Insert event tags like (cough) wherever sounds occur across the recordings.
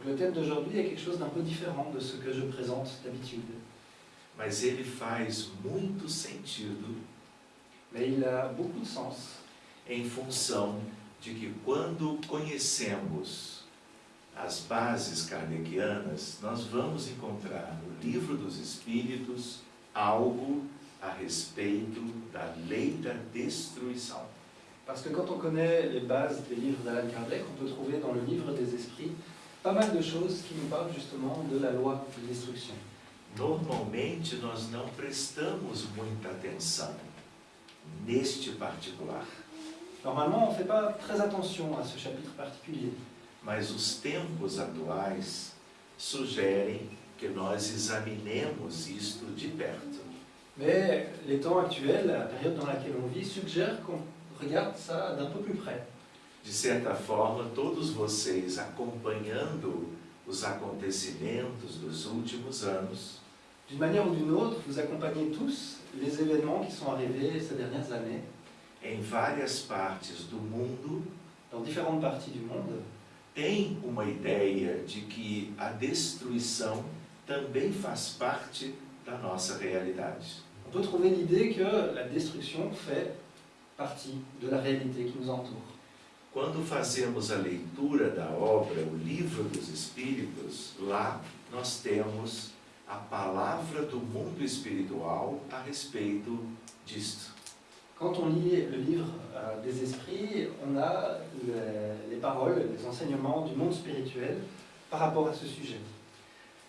Donc le thème d'aujourd'hui est quelque chose d'un peu différent de ce que je présente d'habitude. Mas ele faz muito sentido Mais il a beaucoup de sens em função de que quando conhecemos as bases kardecianas, nós vamos encontrar no livro dos Espíritos algo a respeito da lei da destruição. Parce que quand on connaît les bases des livres d'Alan Kardec, on peut trouver dans le livre des esprits pas mal de choses qui nous parlent justement de la loi de destruction. Normalmente nós não prestamos muita atenção neste particular, Normalement, on ne fait pas très attention à ce chapitre particulier, mas os tempos atuais sugerem que nós examinemos isto de perto. mais les temps actuels, la période dans laquelle on vit, suggèrent qu'on regarde ça d'un peu plus près. De certa forma, todos vocês acompanhando os acontecimentos dos últimos anos, D'une manière ou d'une autre, vous accompagnez tous les événements qui sont arrivés ces dernières années em várias partes do mundo, dans différentes parties du monde. têm uma ideia de que a destruição também faz parte da nossa realidade. On peut trouver l'idée que la destruction fait partie de la réalité qui nous entoure. Quando fazemos a leitura da obra O Livro dos Espíritos, lá nós temos a palavra do mundo espiritual a respeito disto. Quand on lit le livre euh, des esprits, on a les, les paroles, les enseignements du monde spirituel par rapport à ce sujet.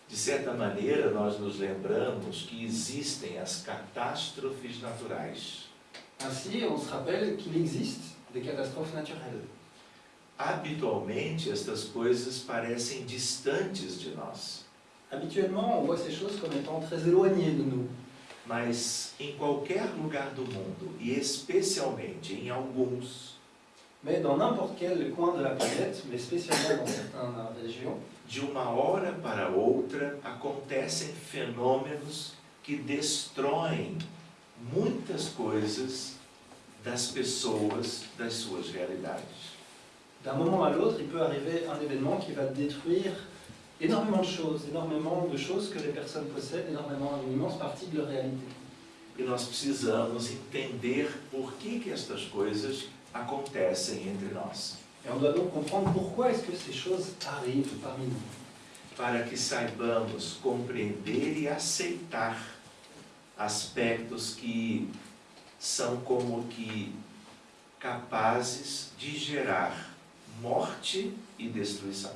De certa maneira, nós nos lembramos que existem as catástrofes naturais. Ainsi, on se rappelle qu'il existe des catastrophes naturelles. Habitualmente, estas coisas parecem distantes de nós, Habituellement, on voit ces choses comme étant très éloignées de nous. mas em qualquer lugar do mundo, e especialmente em alguns, Mais dans n'importe quel coin de la planète, mais spécialement dans certaines régions, de uma hora para outra acontecem fenômenos que destroem muitas coisas das pessoas, das suas realidades. d'un moment à l'autre, il peut arriver un événement qui va détruire énormément de choses, énormément de choses que les personnes possèdent, énormément, une immense partie de leur réalité. E nós precisamos entender por que, que estas coisas acontecem entre nós, Et on doit donc comprendre pourquoi est-ce que ces choses arrivent parmi nous, para que saibamos compreender e aceitar aspectos que são como que capazes de gerar morte e destruição.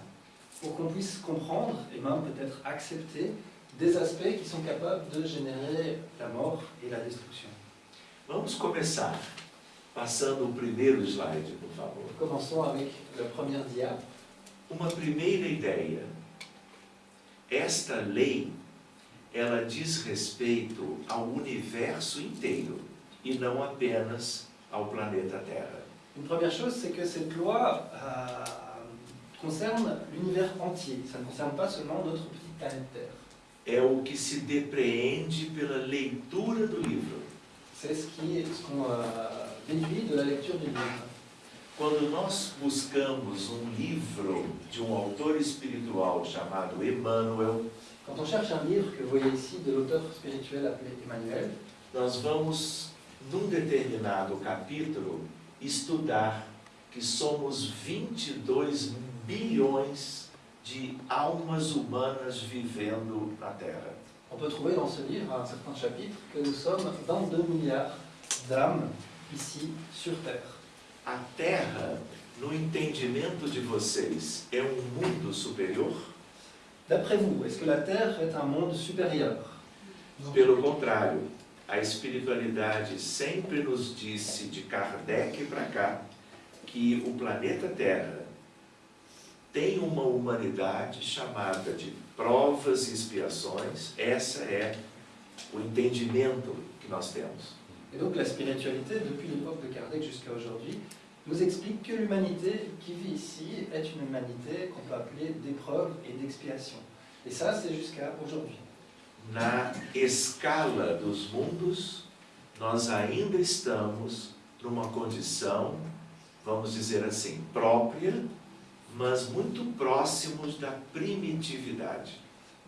pour qu'on puisse comprendre et même peut-être accepter des aspects qui sont capables de générer la mort et la destruction. Vamos começar passando o primeiro slide, por favor. Commençons avec la première dia. Uma primeira ideia. Esta lei, ela diz respeito ao universo inteiro e não apenas ao planeta Terra. Une première chose, c'est que cette loi euh, concerne l'univers entier. Ça ne concerne pas seulement notre petite planète Terre. É o que se depreende pela leitura do livro. C'est ce qui est ce qu'on euh, déduit de la lecture du livre. Quando nós buscamos um livro de um autor espiritual chamado Emmanuel, Quand on cherche un livre que vous voyez ici de l'auteur spirituel appelé Emmanuel, nós vamos, num determinado capítulo, estudar que somos 22 bilhões de almas humanas vivendo na Terra. on peut trouver dans ce livre, à un certain chapitre, que nous sommes 22 milliards d'âmes ici sur Terre. A Terra, no entendimento de vocês, é um mundo superior? D'après vous, est-ce que la Terre est un monde supérieur Pelo contrário, a espiritualidade sempre nos disse, de Kardec para cá, que o planeta Terra tem uma humanidade chamada de provas e expiações. Essa é o entendimento que nós temos. Et donc la spiritualité, depuis l'époque de Kardec jusqu'à aujourd'hui, nous explique que l'humanité qui vit ici est une humanité qu'on peut appeler d'épreuve et d'expiation. Et ça, c'est jusqu'à aujourd'hui. Na escala dos mundos, nós ainda estamos numa condição, vamos dizer assim, própria, mas muito próximos da primitividade.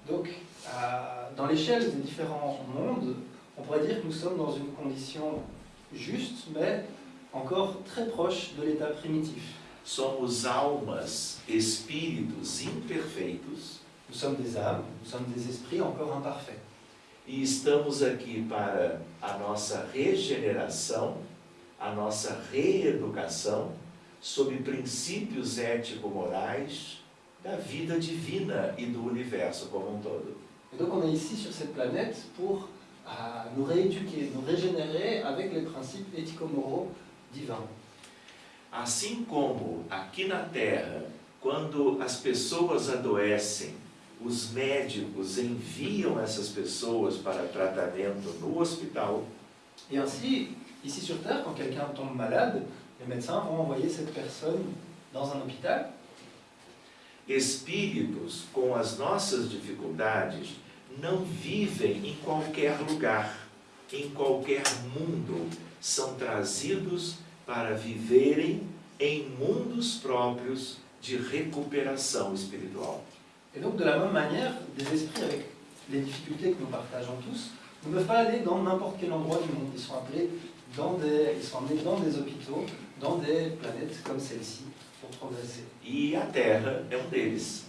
Donc, à- dans l'échelle des différents mondes, on pourrait dire que nous sommes dans une condition juste, mais encore très proche de l'état primitif. Somos almas, espíritos imperfeitos Nous sommes des âmes, nous sommes des esprits encore imparfaits. e estamos aqui para a nossa regeneração, a nossa reeducação sob princípios ético-morais da vida divina e do universo como um todo. Et donc on est ici sur cette planète pour euh, nous rééduquer, nous régénérer avec les principes éthico-moraux divins. Assim como aqui na Terra, quando as pessoas adoecem, os médicos enviam essas pessoas para tratamento no hospital, Et ainsi, ici sur Terre, quand quelqu'un tombe malade, les médecins vont envoyer cette personne dans un hôpital. espíritos com as nossas dificuldades não vivem em qualquer lugar, em qualquer mundo, são trazidos para viverem em mundos próprios de recuperação espiritual. Et donc de la même manière, des esprits avec les difficultés que nous partageons tous ne peuvent pas aller dans n'importe quel endroit du monde. Ils sont appelés dans des, ils sont emmenés dans des hôpitaux, dans des planètes comme celle-ci pour progresser. E a Terra é um deles.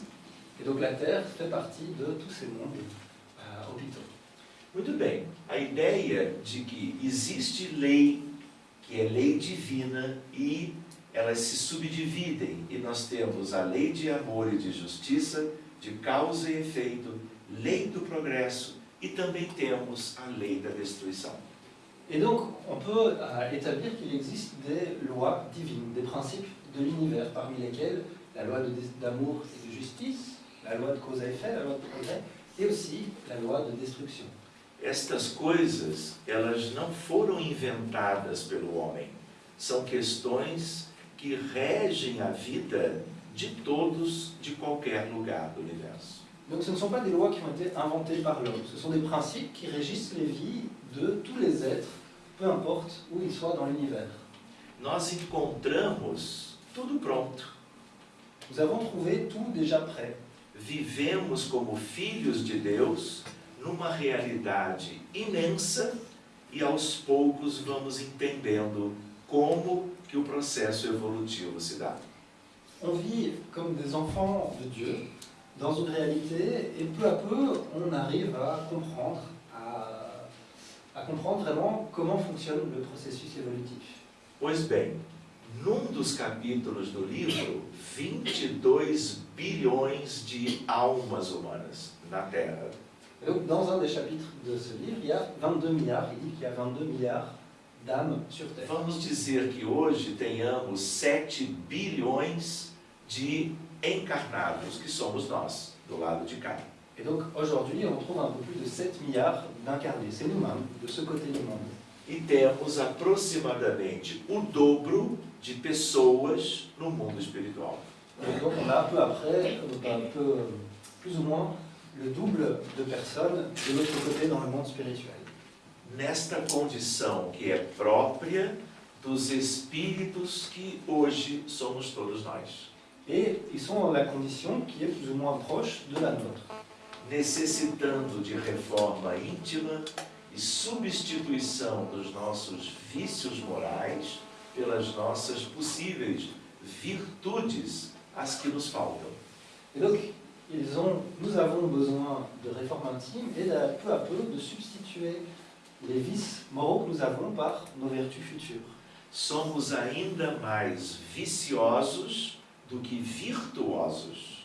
Et donc la Terre fait partie de tous ces mondes euh, hôpitaux. Muito bem, a ideia de que existe lei, que é lei divina, e elas se subdividem, e nós temos a lei de amor e de justiça, de causa e efeito, lei do progresso, e também temos a lei da destruição. Et donc, on peut euh, établir qu'il existe des lois divines, des principes de l'univers, parmi lesquels la loi d'amour et de justice, la loi de cause à effet, la loi de progrès, et aussi la loi de destruction. Estas coisas, elas não foram inventadas pelo homem, são questões que regem a vida de todos, de qualquer lugar do universo. Donc ce ne sont pas des lois qui ont été inventées par l'homme, ce sont des principes qui régissent les vies de tous les êtres, peu importe où ils soient dans l'univers. nós encontramos tudo pronto. Nous avons trouvé tout déjà prêt. Vivemos como filhos de Deus numa realidade imensa e aos poucos vamos entendendo como que o processo evolutivo se dá. On vit comme des enfants de Dieu dans une réalité et peu à peu on arrive à comprendre, à, à comprendre vraiment comment fonctionne le processus évolutif. Pois bem, num dos capítulos do livro, 22 bilhões de almas humanas na Terra. Et donc dans un des chapitres de ce livre, il y a 22 milliards, il dit qu'il y a 22 milliards Vamos dizer que hoje tenhamos 7 bilhões de encarnados, que somos nós, do lado de cá. Et donc aujourd'hui, on trouve un peu plus de 7 milliards d'incarnés. C'est nous-mêmes, de ce côté du monde. E temos aproximadamente o dobro de pessoas no mundo espiritual. Et donc on a peu après, euh, un peu, euh, plus ou moins, le double de personnes de l'autre côté dans le monde spirituel. Nesta condição que é própria dos espíritos que hoje somos todos nós. Et ils sont dans la condition qui est plus ou moins proche de la nôtre. necessitando de reforma íntima e substituição dos nossos vícios morais pelas nossas possíveis virtudes, as que nos faltam. Et donc, ils ont, nous avons besoin de réforme intime et de, peu à peu de substituer les vices moraux que nous avons par nos vertus futures. Somos ainda mais viciosos do que virtuosos.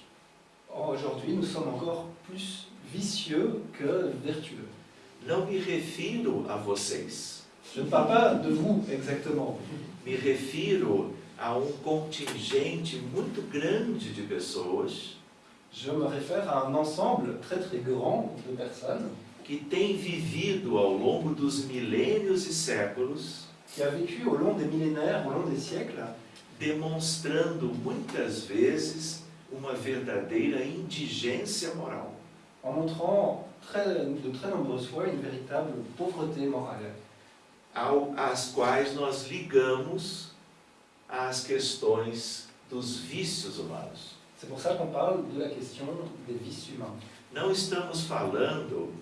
Aujourd'hui, nous sommes encore plus vicieux que vertueux. Não me refiro a vocês, Je ne parle pas de vous exactement, me refiro a um contingente muito grande de pessoas je me réfère à un ensemble très très grand de personnes que têm vivido ao longo dos milênios e séculos qui a vécu au long des millénaires, au long des siècles, demonstrando muitas vezes uma verdadeira indigência moral. en montrant très, de très nombreuses fois une véritable pauvreté morale, ao, às quais nós ligamos às questões dos vícios humanos. C'est pour ça qu'on parle de la question des vices humains. Não estamos falando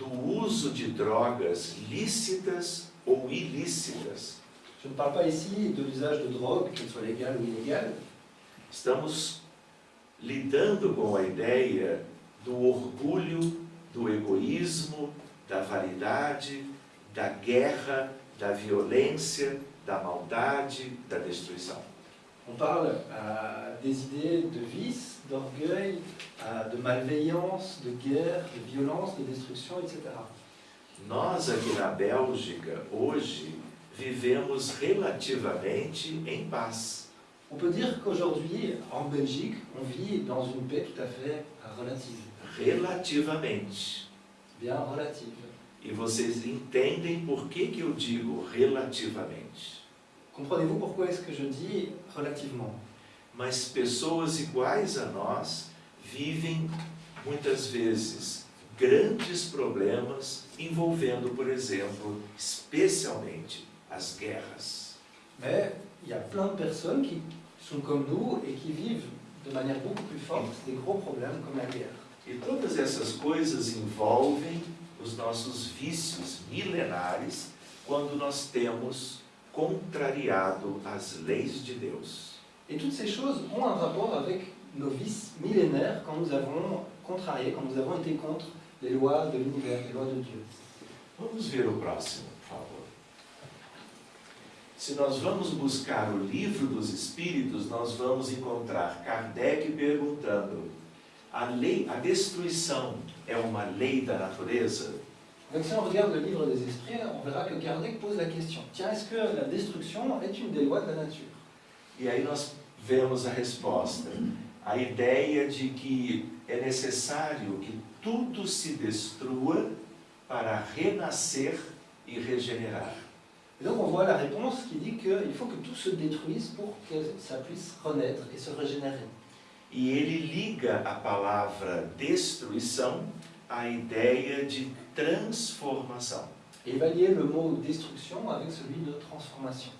do uso de drogas lícitas ou ilícitas. Je ne parle pas ici de l'usage de drogue, qu'elle soit légale ou illégale. Estamos lidando com a ideia do orgulho, do egoísmo, da vaidade, da guerra, da violência, da maldade, da destruição. On parle euh, des idées de vice, d'orgueil, de malveillance, de guerre, de violence, de destruction, etc. Nós aqui na Bélgica, hoje, vivemos relativamente em paz. On peut dire qu'aujourd'hui, en Belgique, on vit dans une paix tout à fait euh, relative. Relativamente. Bien relative. E vocês entendem por que, que eu digo relativamente. Comprenez-vous pourquoi est-ce que je dis relativement Mas pessoas iguais a nós vivem muitas vezes grandes problemas envolvendo, por exemplo, especialmente as guerras. Mais il y a plein de personnes qui sont comme nous et qui vivent de manière beaucoup plus forte des gros problèmes comme la guerre. E todas essas coisas envolvem os nossos vícios milenares quando nós temos contrariado as leis de Deus. Et toutes ces choses ont un rapport avec nos vices millénaires quand nous avons contrarié, quand nous avons été contre les lois de l'univers, les lois de Dieu. Vamos ver o próximo, por favor. Se nós vamos buscar o livro dos Espíritos, nós vamos encontrar Kardec perguntando: a lei, a destruição é uma lei da natureza? Donc si on regarde le livre des esprits, on verra que Kardec pose la question, tiens, est-ce que la destruction est une des lois de la nature E aí nós vemos a resposta. A ideia de que é necessário que tudo se destrua para renascer e regenerar. Et donc on voit la réponse qui dit qu'il faut que tout se détruise pour que ça puisse renaître et se régénérer. E ele liga a palavra destruição à ideia de transformação. Et il va lier le mot destruction avec celui de transformation.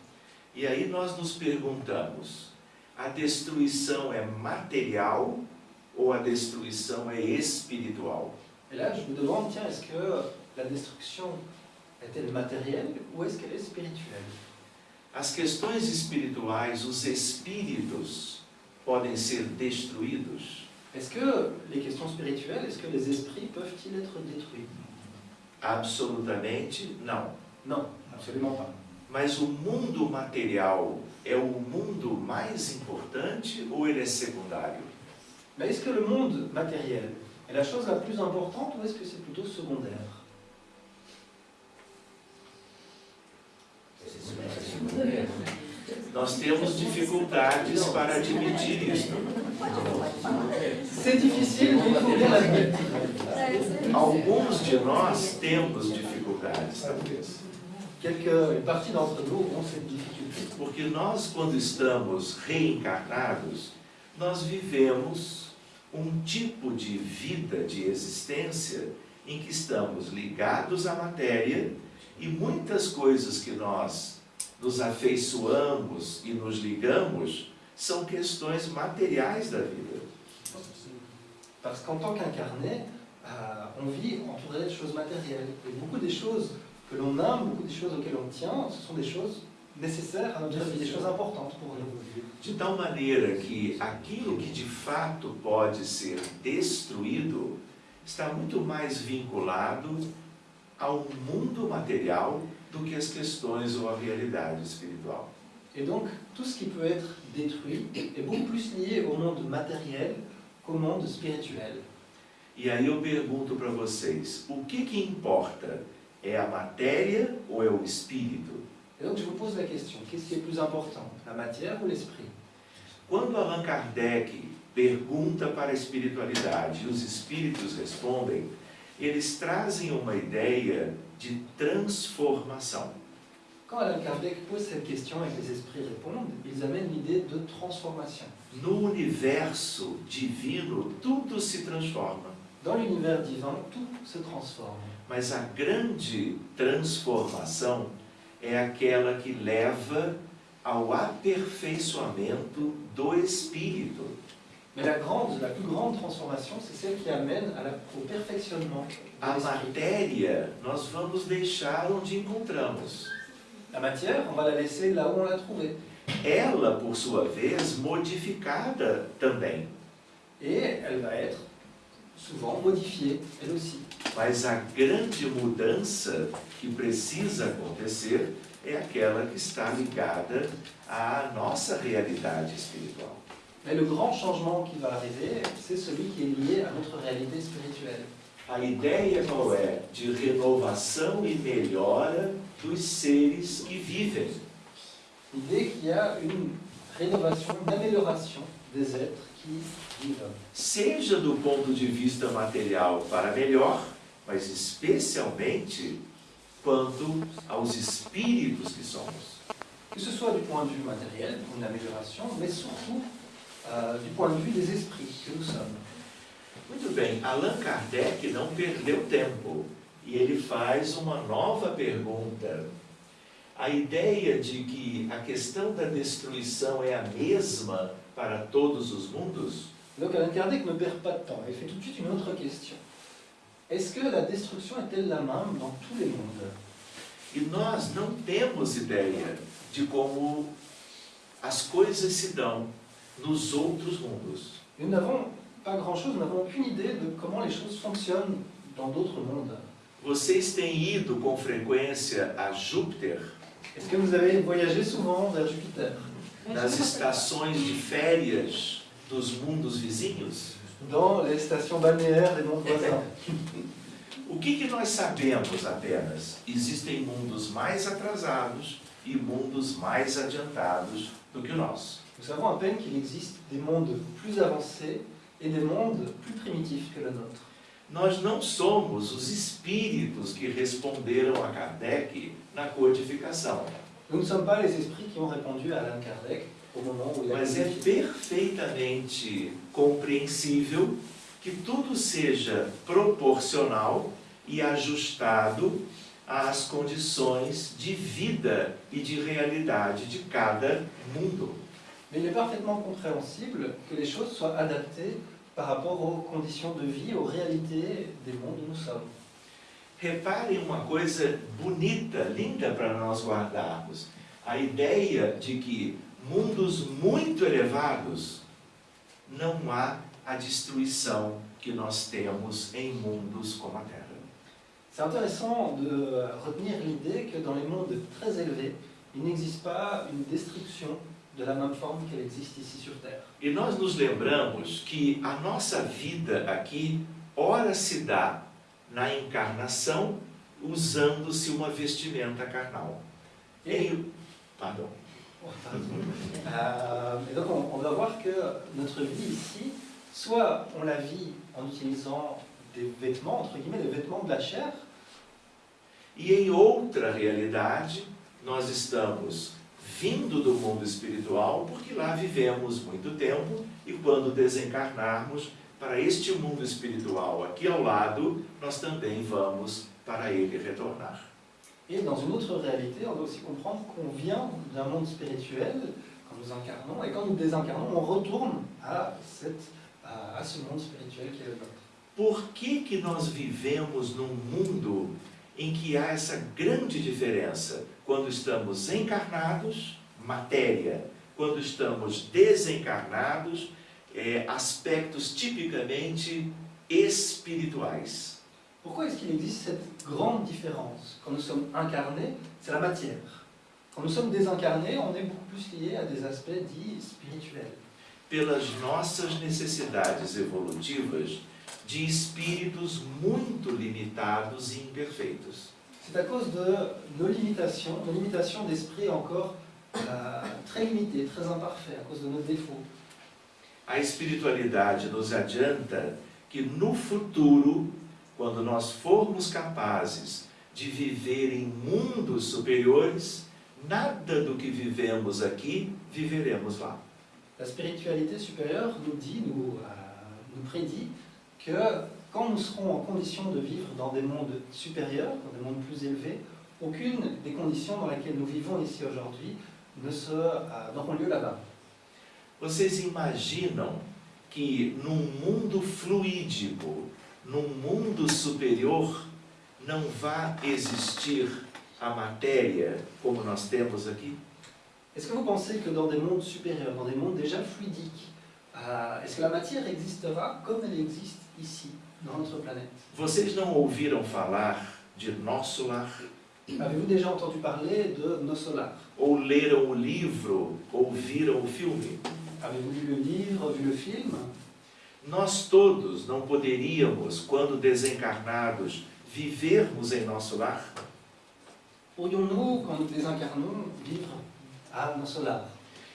E aí nós nos perguntamos: a destruição é material ou a destruição é espiritual? Et là, je me demande, tiens, est-ce que la destruction est-elle matérielle ou est-ce qu'elle est spirituelle As questões espirituais, os espíritos podem ser destruídos? Est-ce que les questions spirituelles, est-ce que les esprits peuvent-ils être détruits Absolutamente não. Non, absolument pas. Mas o mundo material é o mundo mais importante ou ele é secundário? Mais est-ce que le monde matériel est la chose la plus importante ou est-ce que c'est plutôt secondaire Nós temos dificuldades para admitir isso. C'est difficile, mais il faut bien l'admettre. Alguns de nós temos dificuldades, talvez. Quelques, une partie d'entre nous ont cette difficulté. Porque nós, quando estamos reencarnados, nós vivemos um tipo de vida, de existência, em que estamos ligados à matéria e muitas coisas que nós nos afeiçoamos e nos ligamos são questões materiais da vida. Parce qu'en tant qu'incarné, euh, on vit entouré de choses matérielles. Et beaucoup des choses que l'on aime, beaucoup des choses auxquelles on tient, ce sont des choses nécessaires à vie, des choses importantes pour nous. De tal maneira que aquilo que de fato pode ser destruído está muito mais vinculado ao mundo material do que as questões ou a realidade espiritual. Et donc, tout ce qui peut être détruit est beaucoup plus lié au monde matériel qu'au monde spirituel. E aí eu pergunto para vocês, o que que importa? É a matéria ou é o espírito? Et donc, je vous pose la question, qu'est-ce qui est plus important, la matière ou l'esprit Quando Allan Kardec pergunta para a espiritualidade e os espíritos respondem, eles trazem uma ideia de transformação. Quand Alain Kardec pose cette question et que les esprits répondent, ils amènent l'idée de transformation. No universo divino, tudo se transforma. Dans l'univers divin, tout se transforme. Mas a grande transformação é aquela que leva ao aperfeiçoamento do espírito. Mais la, grande, la plus grande transformation, c'est celle qui amène à la, au perfectionnement de A matéria nós vamos deixar onde encontramos. La matière, on va la laisser là où on l'a trouvée. Ela, por sua vez, modificada também. Et elle va être souvent modifiée, elle aussi. Mas a grande mudança que precisa acontecer é aquela que está ligada à nossa realidade espiritual. Mais le grand changement qui va arriver, c'est celui qui est lié à notre réalité spirituelle. A ideia qual é? De renovação e melhora dos seres que vivem. L'idée qu'il y a une rénovation, une amélioration des êtres qui vivent. Seja do ponto de vista material para melhor, mas especialmente quanto aos espíritos que somos. Que ce soit du point de vue matériel, pour une amélioration, mais surtout euh, du point de vue des esprits que nous sommes. Muito bem, Allan Kardec não perdeu tempo e ele faz uma nova pergunta. A ideia de que a questão da destruição é a mesma para todos os mundos Donc Alain Kardec ne perd pas de temps, il fait tout de suite une autre question. Est-ce que la destruction est-elle la même dans tous les mondes? E nós não temos ideia de como as coisas se dão nos outros mundos. Nous n'avons pas grand-chose, nous n'avons aucune idée de comment les choses fonctionnent dans d'autres mondes. Vocês têm ido com frequência a Júpiter? Est-ce que vous avez voyagé souvent vers Jupiter? Nas estações de férias? Dos mundos vizinhos? Dans les stations balnéaires des mondes voisins O que, que nós sabemos apenas? Existem mundos mais atrasados e mundos mais adiantados do que o nosso. Nous savons à peine qu'il existe des mondes plus avancés et des mondes plus primitifs que le nôtre. Nós não somos os espíritos que responderam a Kardec na codificação, Nous ne sommes pas les esprits qui ont répondu à Alain Kardec il a mas é perfeitamente compreensível que tudo seja proporcional e ajustado às condições de vida e de realidade de cada mundo. Mais il est parfaitement compréhensible que les choses soient adaptées par rapport aux conditions de vie, aux réalités des mondes où nous sommes. Reparem uma coisa bonita, linda para nós guardarmos. A ideia de que mundos muito elevados não há a destruição que nós temos em mundos como a Terra. C'est intéressant de retenir l'idée que dans les mondes très élevés, il n'existe pas une destruction de la même forme qu'elle existe ici sur Terre. E nós nos lembramos que a nossa vida aqui, ora se dá na encarnação, usando-se uma vestimenta carnal. Em, pardon. Euh, et donc on, on doit voir que notre vie ici, soit on la vit en utilisant des vêtements, entre guillemets, des vêtements de la chair, E em outra realidade, nós estamos vindo do mundo espiritual porque lá vivemos muito tempo e quando desencarnarmos para este mundo espiritual aqui ao lado, nós também vamos para ele retornar. Et dans une autre réalité, on doit aussi comprendre qu'on vient d'un monde spirituel quand nous incarnons, et quand nous désincarnons, on retourne à, cette, à, ce monde spirituel qui est le nôtre. Por que, que nós vivemos num mundo em que há essa grande diferença? Quando estamos encarnados, matéria. Quando estamos desencarnados, é, aspectos tipicamente espirituais. Pourquoi est-ce qu'il existe cette grande différence Quand nous sommes incarnés, c'est la matière. Quand nous sommes désincarnés, on est beaucoup plus lié à des aspects dits spirituels. Pelas nossas necessidades evolutivas de espíritos muito limitados e imperfeitos. C'est à cause de nos limitations, nos limitations d'esprit encore euh, très limitées, très imparfaits, à cause de nos défauts. A espiritualidade nos adianta que no futuro, quando nós formos capazes de viver em mundos superiores, nada do que vivemos aqui viveremos lá. La spiritualité supérieure nous dit, nous, euh, nous prédit que quand nous serons en condition de vivre dans des mondes supérieurs, dans des mondes plus élevés, aucune des conditions dans lesquelles nous vivons ici aujourd'hui euh, n'auront lieu là-bas. Vocês imaginam que num mundo fluídico, num mundo superior, não vai existir a matéria como nós temos aqui? Est-ce que vous pensez que dans des mondes supérieurs, dans des mondes déjà fluidiques, euh, est-ce que la matière existera comme elle existe ici, dans notre planète Vocês não ouviram falar de nosso lar? Avez-vous déjà entendu parler de nos solars Ou leram o livro, ou viram o filme? Avez-vous lu le livre, vu le film Nós todos não poderíamos, quando desencarnados, vivermos em nosso lar? Pourrions-nous, quand nous désincarnons, vivre à nos solars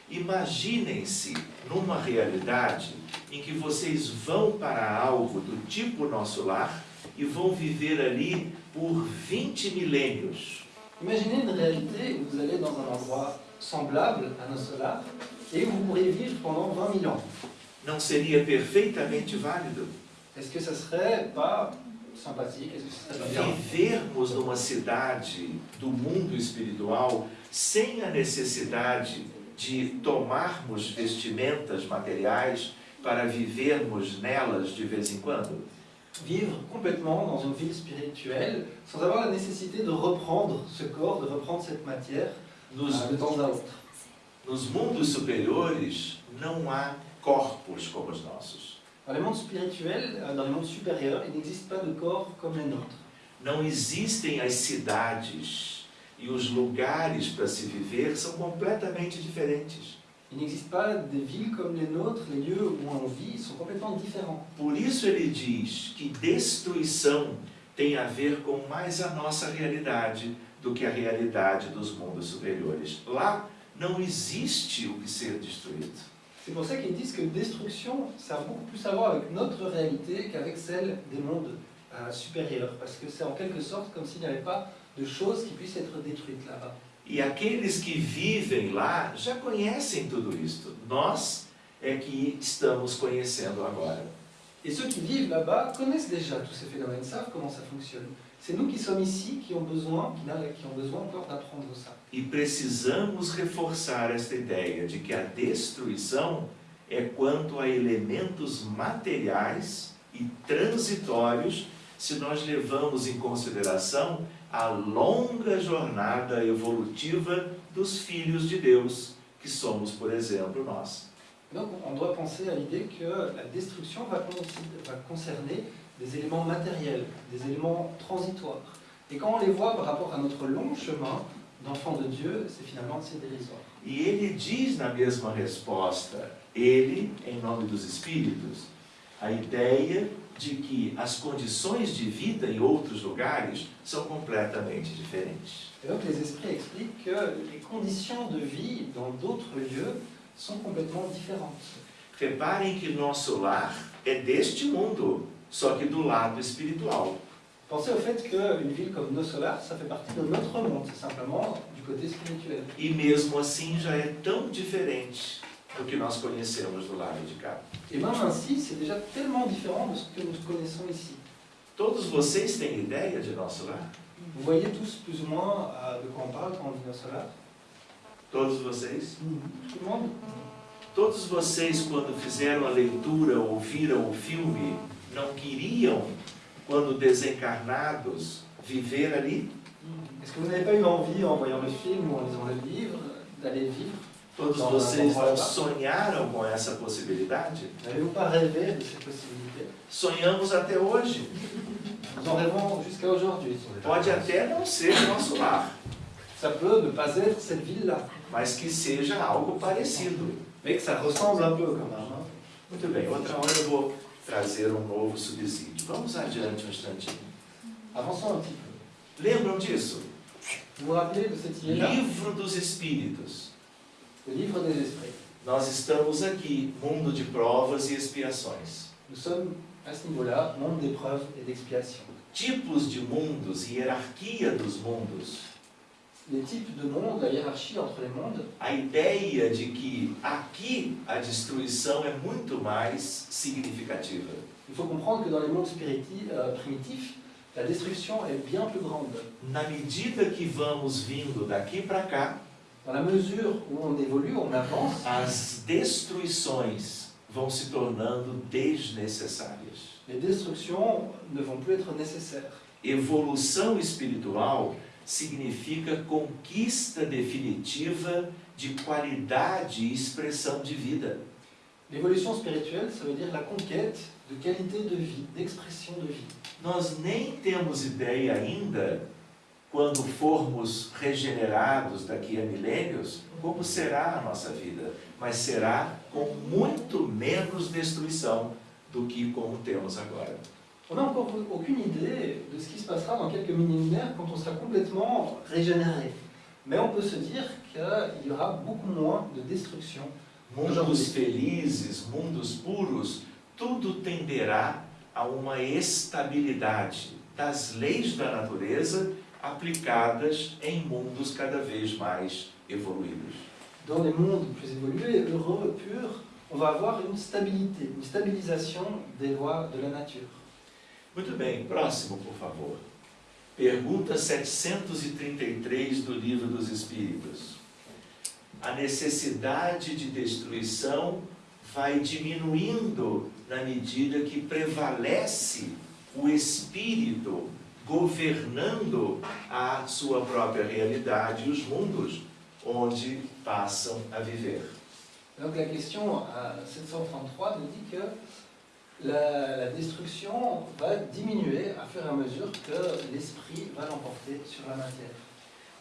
Imaginem-se numa realidade em que vocês vão para algo do tipo nosso lar e vão viver ali por 20 milênios. Imaginez une réalité où vous allez dans un endroit semblable à nos solars et où vous pourriez vivre pendant 20 000 ans. Não seria perfeitamente válido Est-ce que ça serait pas sympathique vivermos numa cidade do mundo espiritual sem a necessidade de tomarmos vestimentas materiais para vivermos nelas de vez em quando? Vivre complètement dans une ville spirituelle sans avoir la nécessité de reprendre ce corps, de reprendre cette matière Nos, euh, de temps à autre. nos mundos superiores não há corpos como os nossos. Dans les mondes spirituels, euh, dans les mondes supérieurs, il n'existe pas de corps comme. Não existem as cidades e os lugares para se viver são completamente diferentes. Il n'existe pas des villes comme les nôtres, les lieux où on vit sont complètement différents. Por isso ele diz que destruição tem a ver com mais a nossa realidade do que a realidade dos mundos superiores. Lá não existe o que ser destruído. C'est pour ça qu'ils disent que destruction, ça a beaucoup plus à voir avec notre réalité qu'avec celle des mondes euh, supérieurs. Parce que c'est en quelque sorte comme s'il n'y avait pas de choses qui puissent être détruites là-bas. E aqueles que vivem lá já conhecem tudo isto. Nós é que estamos conhecendo agora. Et ceux qui vivent là-bas connaissent déjà tous ces phénomènes, savent comment ça fonctionne. C'est nous qui sommes ici qui ont besoin, qui, ont besoin encore d'apprendre ça. E precisamos reforçar esta ideia de que a destruição é quanto a elementos materiais e transitórios se nós levamos em consideração a longa jornada evolutiva dos filhos de Deus, que somos, por exemplo, nós. Donc on doit penser à l'idée que la destruction va, va concerner des éléments matériels, des éléments transitoires. Et quand on les voit par rapport à notre long chemin d'enfant de Dieu, c'est finalement assez dérisoire. E ele diz na mesma resposta, ele, em nome dos Espíritos, a ideia de que as condições de vida em outros lugares são completamente diferentes. Donc les esprits expliquent que les conditions de vie dans d'autres lieux sont complètement différentes. Reparem que nosso lar é deste mundo, só que do lado espiritual. Pensez au fait qu'une ville comme Nos Solars, ça fait partie de notre monde, c'est simplement du côté spirituel. E mesmo assim já é tão diferente do que nós conhecemos do lado de cá. Et même ainsi, c'est déjà tellement différent de ce que nous connaissons ici. Todos vocês têm ideia de nosso lar? Vous voyez tous plus ou moins euh, de quoi on parle quand on dit Nos Solars Todos vocês? Tout le monde Todos vocês, quando fizeram a leitura ou viram o filme, não queriam, quando desencarnados, viver ali? Est-ce que vous n'avez pas eu envie, en voyant le film ou en lisant le livre, d'aller vivre Todos vocês não, sonharam com essa possibilidade? N'avez-vous pas rêvé de cette possibilité Sonhamos até hoje. Nous en rêvons jusqu'à aujourd'hui. Pode até não ser nosso lar, Ça peut ne pas être cette ville-là, mas que seja algo parecido. mais que ça ressemble un peu quand même. hein. Muito bem, outra hora eu vou trazer um novo subsídio. Vamos adiante um instantinho. Petit peu. Lembram disso? Livro dos Espíritos. Le livre des esprits. Nós estamos aqui, mundo de provas e expiações. Nous sommes à ce niveau-là, monde d'épreuves et d'expiation. Tipos de mundos e hierarquia dos mundos. Les types de mondes, la hiérarchie entre les mondes, A ideia de que aqui a destruição é muito mais significativa. il faut comprendre que dans les mondes euh, primitifs, la destruction est bien plus grande. Na medida que vamos vindo daqui para cá, Dans la mesure où on évolue, on avance, as destruições vão se tornando desnecessárias. les destructions ne vont plus être nécessaires. Evolução espiritual significa conquista definitiva de qualidade e expressão de vida. L'évolution spirituelle, ça veut dire la conquête de qualité de vie, d'expression de vie. Nós nem temos ideia ainda, quando formos regenerados daqui a milênios, como será a nossa vida, mas será com muito menos destruição do que como temos agora. On n'a encore aucune idée de ce qui se passera dans quelques millénaires quand on sera complètement régénéré. Mais on peut se dire qu'il y aura beaucoup moins de destruction. Mundos felizes, mundos puros, tudo tenderá a uma estabilidade das leis da natureza aplicadas em mundos cada vez mais evoluídos. Dans les mondes plus évolués, heureux, purs, on va avoir une stabilité, une stabilisation des lois de la nature. Muito bem, próximo, por favor. Pergunta 733 do Livro dos Espíritos. A necessidade de destruição vai diminuindo na medida que prevalece o espírito governando a sua própria realidade e os mundos onde passam a viver. La question à 733 nous dit que la, la destruction va diminuer à fur et à mesure que l'esprit va l'emporter sur la matière.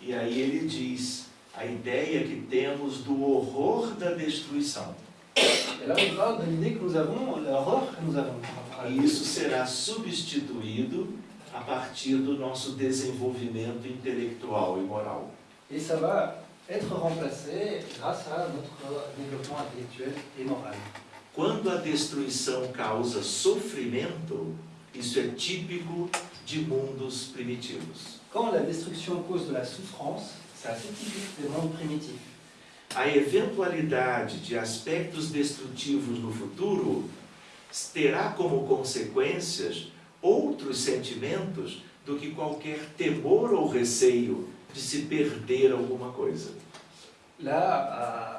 E aí ele diz a ideia que temos do horror da destruição. Et là, on parle de l'idée que nous avons, l'horreur que nous avons. E isso será substituído a partir do nosso desenvolvimento intelectual e moral. Et ça va être remplacé grâce à notre développement intellectuel et moral. Quando a destruição causa sofrimento, isso é típico de mundos primitivos. Quand la destruction cause de la souffrance, c'est assez typique des mondes primitifs. A eventualidade de aspectos destrutivos no futuro terá como consequências outros sentimentos do que qualquer temor ou receio de se perder alguma coisa. Là, euh,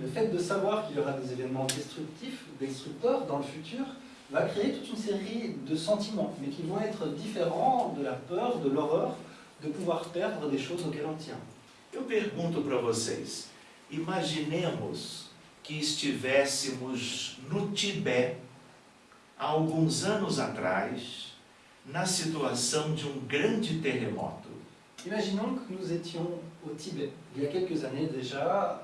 le fait de savoir qu'il y aura des événements destructifs, destructeurs dans le futur, va créer toute une série de sentiments, mais qui vont être différents de la peur, de l'horreur, de pouvoir perdre des choses auxquelles on tient. Eu pergunto para vocês, imaginemos que estivéssemos no Tibete, há alguns anos atrás, na situação de um grande terremoto. Imaginons que nous étions au Tibet, il y a quelques années déjà,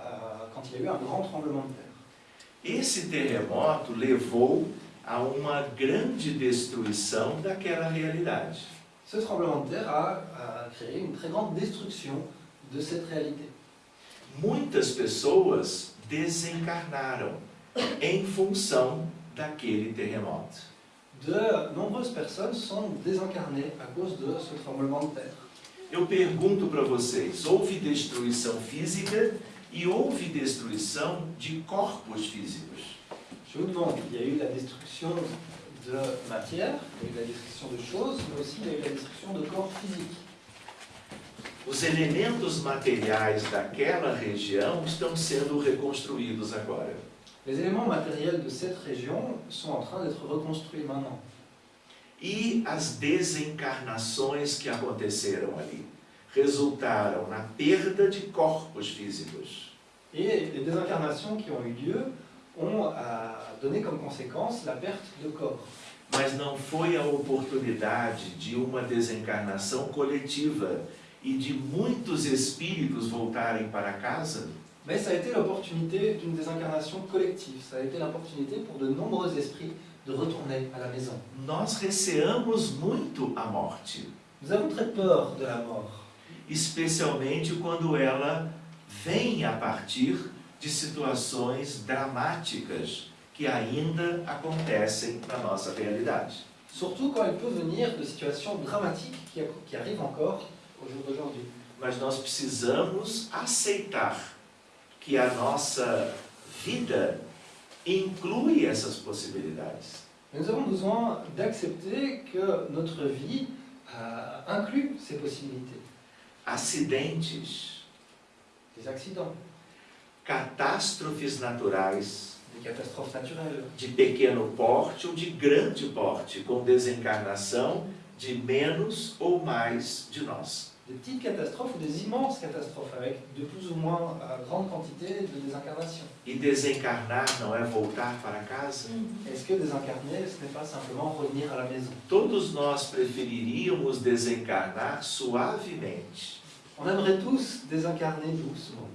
quand il y a eu un grand tremblement de terre. Esse terremoto levou a uma grande destruição daquela realidade. Ce tremblement de terre a, a créé une très grande destruction de cette réalité. Muitas pessoas desencarnaram em função daquele terremoto. De nombreuses personnes sont désincarnées à cause de ce tremblement de terre. Eu pergunto para vocês: houve destruição física e houve destruição de corpos físicos. Je vous demande, il y a eu la destruction de matière, il y a eu la destruction de choses, mais aussi il y a eu la destruction de corps physiques. Os elementos materiais daquela região estão sendo reconstruídos agora. Les éléments matériels de cette région sont en train d'être reconstruits maintenant. E as desencarnações que aconteceram ali resultaram na perda de corpos físicos. Et les désincarnations qui ont eu lieu ont euh, donné comme conséquence la perte de corps. Mas não foi a oportunidade de uma desencarnação coletiva e de muitos espíritos voltarem para casa? Mais ça a été l'opportunité d'une désincarnation collective. Ça a été l'opportunité pour de nombreux esprits de retourner à la maison. Nós receamos muito a morte, Nous avons très peur de la mort, especialmente quando ela vem a partir de situações dramáticas que ainda acontecem na nossa realidade. surtout quand elle peut venir de qui, qui arrivent encore au jour d'aujourd'hui. Mas nós precisamos aceitar que a nossa vida inclui essas possibilidades. Nous avons besoin d'accepter que notre vie euh, inclut ces possibilités. Acidentes, catástrofes naturais de pequeno porte ou de grande porte, com desencarnação de menos ou mais de nós. des petites catastrophes ou des immenses catastrophes avec de plus ou moins euh, grande quantité de désincarnation. E desencarnar não é voltar para casa? Est-ce que désincarner, ce n'est pas simplement revenir à la maison Todos nós preferiríamos desencarnar suavemente. On aimerait tous désincarner doucement.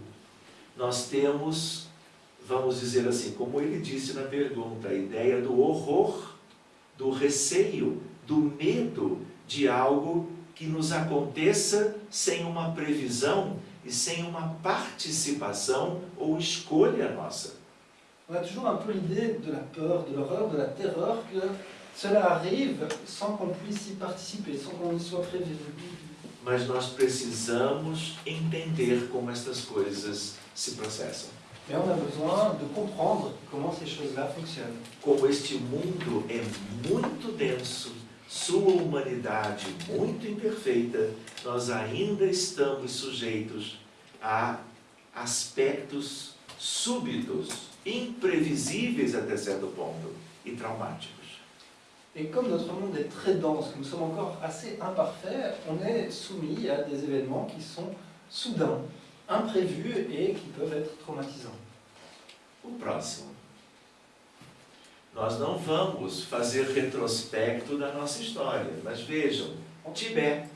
Nós temos, vamos dizer assim, como ele disse na pergunta, a ideia do horror, do receio, do medo de algo que nos aconteça sem uma previsão e sem uma participação ou escolha nossa. On a toujours un peu l'idée de la peur, de l'horreur, de la terreur que cela arrive sans qu'on puisse y participer, sans qu'on y soit prévenu. Mas nós precisamos entender como estas coisas se processam. Mais on a besoin de comprendre comment ces choses-là fonctionnent. Como este mundo é muito denso, sua humanidade muito imperfeita, nós ainda estamos sujeitos a aspectos súbitos, imprevisíveis até certo ponto e traumáticos. Et comme notre monde est très dense, que nous sommes encore assez imparfaits, on est soumis à des événements qui sont soudains, imprévus et qui peuvent être traumatisants. O próximo. Nós não vamos fazer retrospecto da nossa história, mas vejam, Tibete,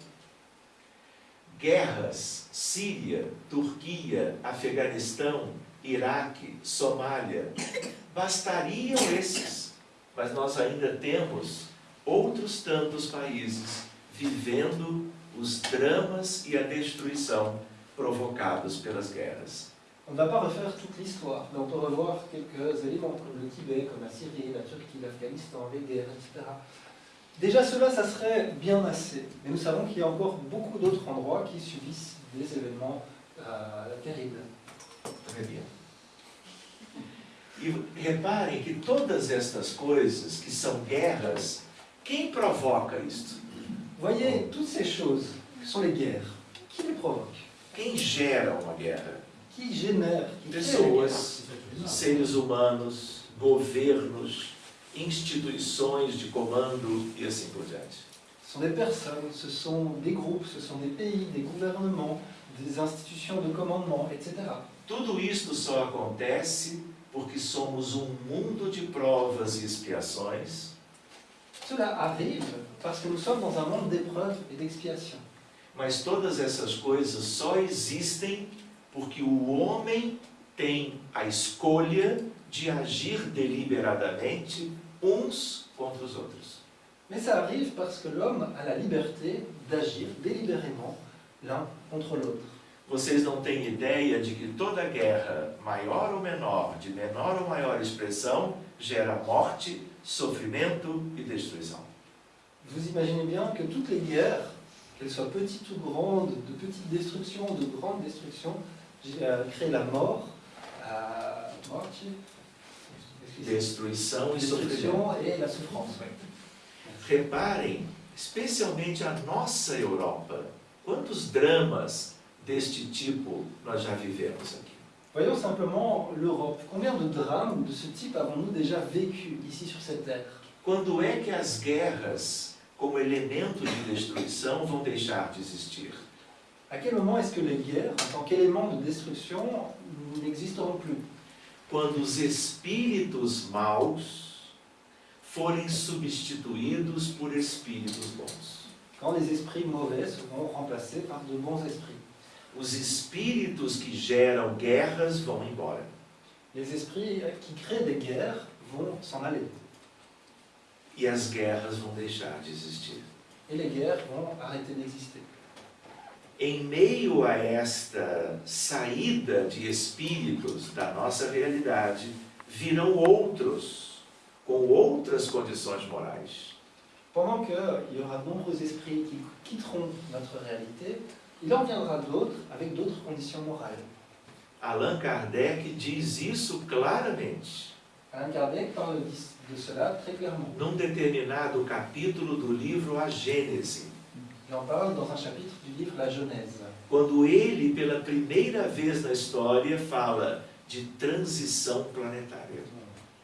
guerras, Síria, Turquia, Afeganistão, Iraque, Somália, bastariam esses, mas nós ainda temos outros tantos países vivendo os dramas e a destruição provocados pelas guerras. On ne va pas refaire toute l'histoire, mais on peut revoir quelques éléments comme le Tibet, comme la Syrie, la Turquie, l'Afghanistan, les guerres, etc. Déjà cela, ça serait bien assez, mais nous savons qu'il y a encore beaucoup d'autres endroits qui subissent des événements euh, terribles. Très bien. E reparem que todas estas coisas que são guerras, quem provoca isto? Voyez, toutes ces choses, que sont les guerres, qui les provoque Quem gera uma guerra? Qui génère Pessoas, seres humanos, governos, instituições de comando e assim por diante. Ce sont des personnes, ce sont des groupes, ce sont des pays, des gouvernements, des institutions de commandement, etc. Tudo isto só acontece porque somos um mundo de provas e expiações Cela arrive parce que nous sommes dans un monde d'épreuves et d'expiations. Mas todas essas coisas só existem porque o homem tem a escolha de agir deliberadamente uns contra os outros. Mais ça arrive parce que l'homme a la liberté d'agir délibérément l'un contre l'autre. Vocês não têm ideia de que toda guerra, maior ou menor, de menor ou maior expressão, gera morte, sofrimento e destruição. Vous imaginez bien que toutes les guerres, qu'elles soient petites ou grandes, de petites destructions ou de grandes destructions, euh, créent la mort, la morte, Destruição e et la souffrance. Reparem, especialmente a nossa Europa, quantos dramas deste tipo nós já vivemos aqui. Voyons simplement l'Europe. Combien de drames de ce type avons-nous déjà vécu ici sur cette terre? Quando é que as guerras, como elemento de destruição, vão deixar de existir? À quel moment est-ce que les guerres, en tant qu'élément de destruction, n'existeront plus? Quando os espíritos maus forem substituídos por espíritos bons. Quand les esprits mauvais seront remplacés par de bons esprits. Os espíritos que geram guerras vão embora. Les esprits qui créent des guerres vont s'en aller. E as guerras vão deixar de existir. Et les guerres vont arrêter d'exister. Em meio a esta saída de espíritos da nossa realidade, virão outros, com outras condições morais. Pendant qu'il y aura de nombreux esprits qui quitteront notre réalité, il en viendra d'autres avec d'autres conditions morales. Allan Kardec diz isso claramente. Alain Kardec parle de cela très clairement. num determinado capítulo do livro A Gênese. Il en parle dans un chapitre du livre La Genèse. quando ele, pela primeira vez na história, fala de transição planetária.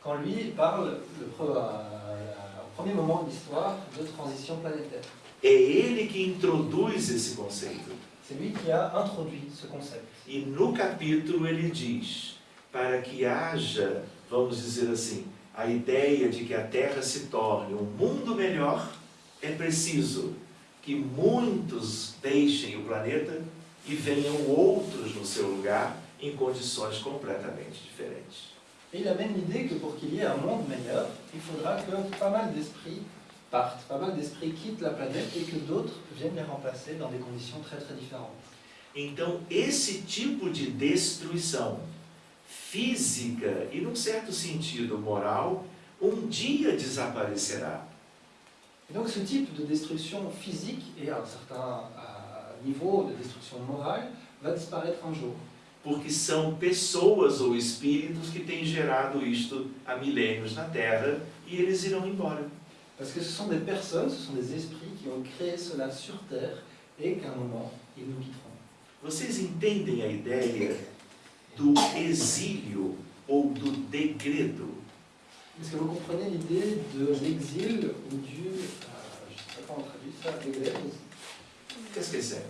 Quand lui parle, le pre- euh, au premier moment de l'histoire, de transition planétaire. É ele que introduz esse conceito. C'est lui qui a introduit ce concept. E no capítulo ele diz: para que haja, vamos dizer assim, a ideia de que a Terra se torne um mundo melhor, é preciso que muitos deixem o planeta e venham outros no seu lugar em condições completamente diferentes. Et il amène l'idée que pour qu'il y ait un monde meilleur, il faudra que pas mal d'esprits partent, pas mal d'esprits quittent la planète et que d'autres viennent les remplacer dans des conditions très très différentes. Então, esse tipo de destruição física e, num certo sentido, moral, um dia desaparecerá. Et donc ce type de destruction physique et à un certain euh, niveau de destruction morale va disparaître un jour. Porque são pessoas ou espíritos que têm gerado isto há milênios na Terra e eles irão embora. Parce que ce sont des personnes, ce sont des esprits qui ont créé cela sur Terre et qu'à un moment, ils nous quitteront. Vocês entendem a ideia do exílio ou do degredo? Est-ce que vous comprenez l'idée de l'exil ou du... euh, je ne sais pas comment on traduit ça, l'exil Qu'est-ce que c'est?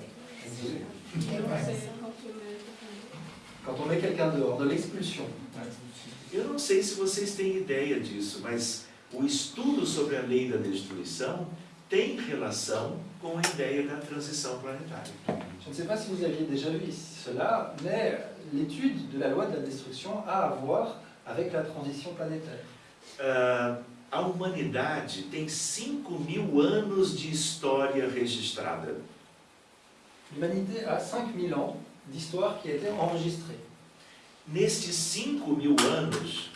Quand on met quelqu'un dehors, de l'expulsion. Eu não sei se vocês têm ideia disso, mas o estudo sobre a lei da destruição tem relação com a ideia da transição planetária. Je ne sais pas si vous aviez déjà vu cela, mais l'étude de la loi de la destruction a à voir avec la transition planétaire. Ah, a humanidade tem 5 mil anos de história registrada. L'humanité a 5000 ans d'histoire qui a été enregistrée. Nestes 5 mil anos,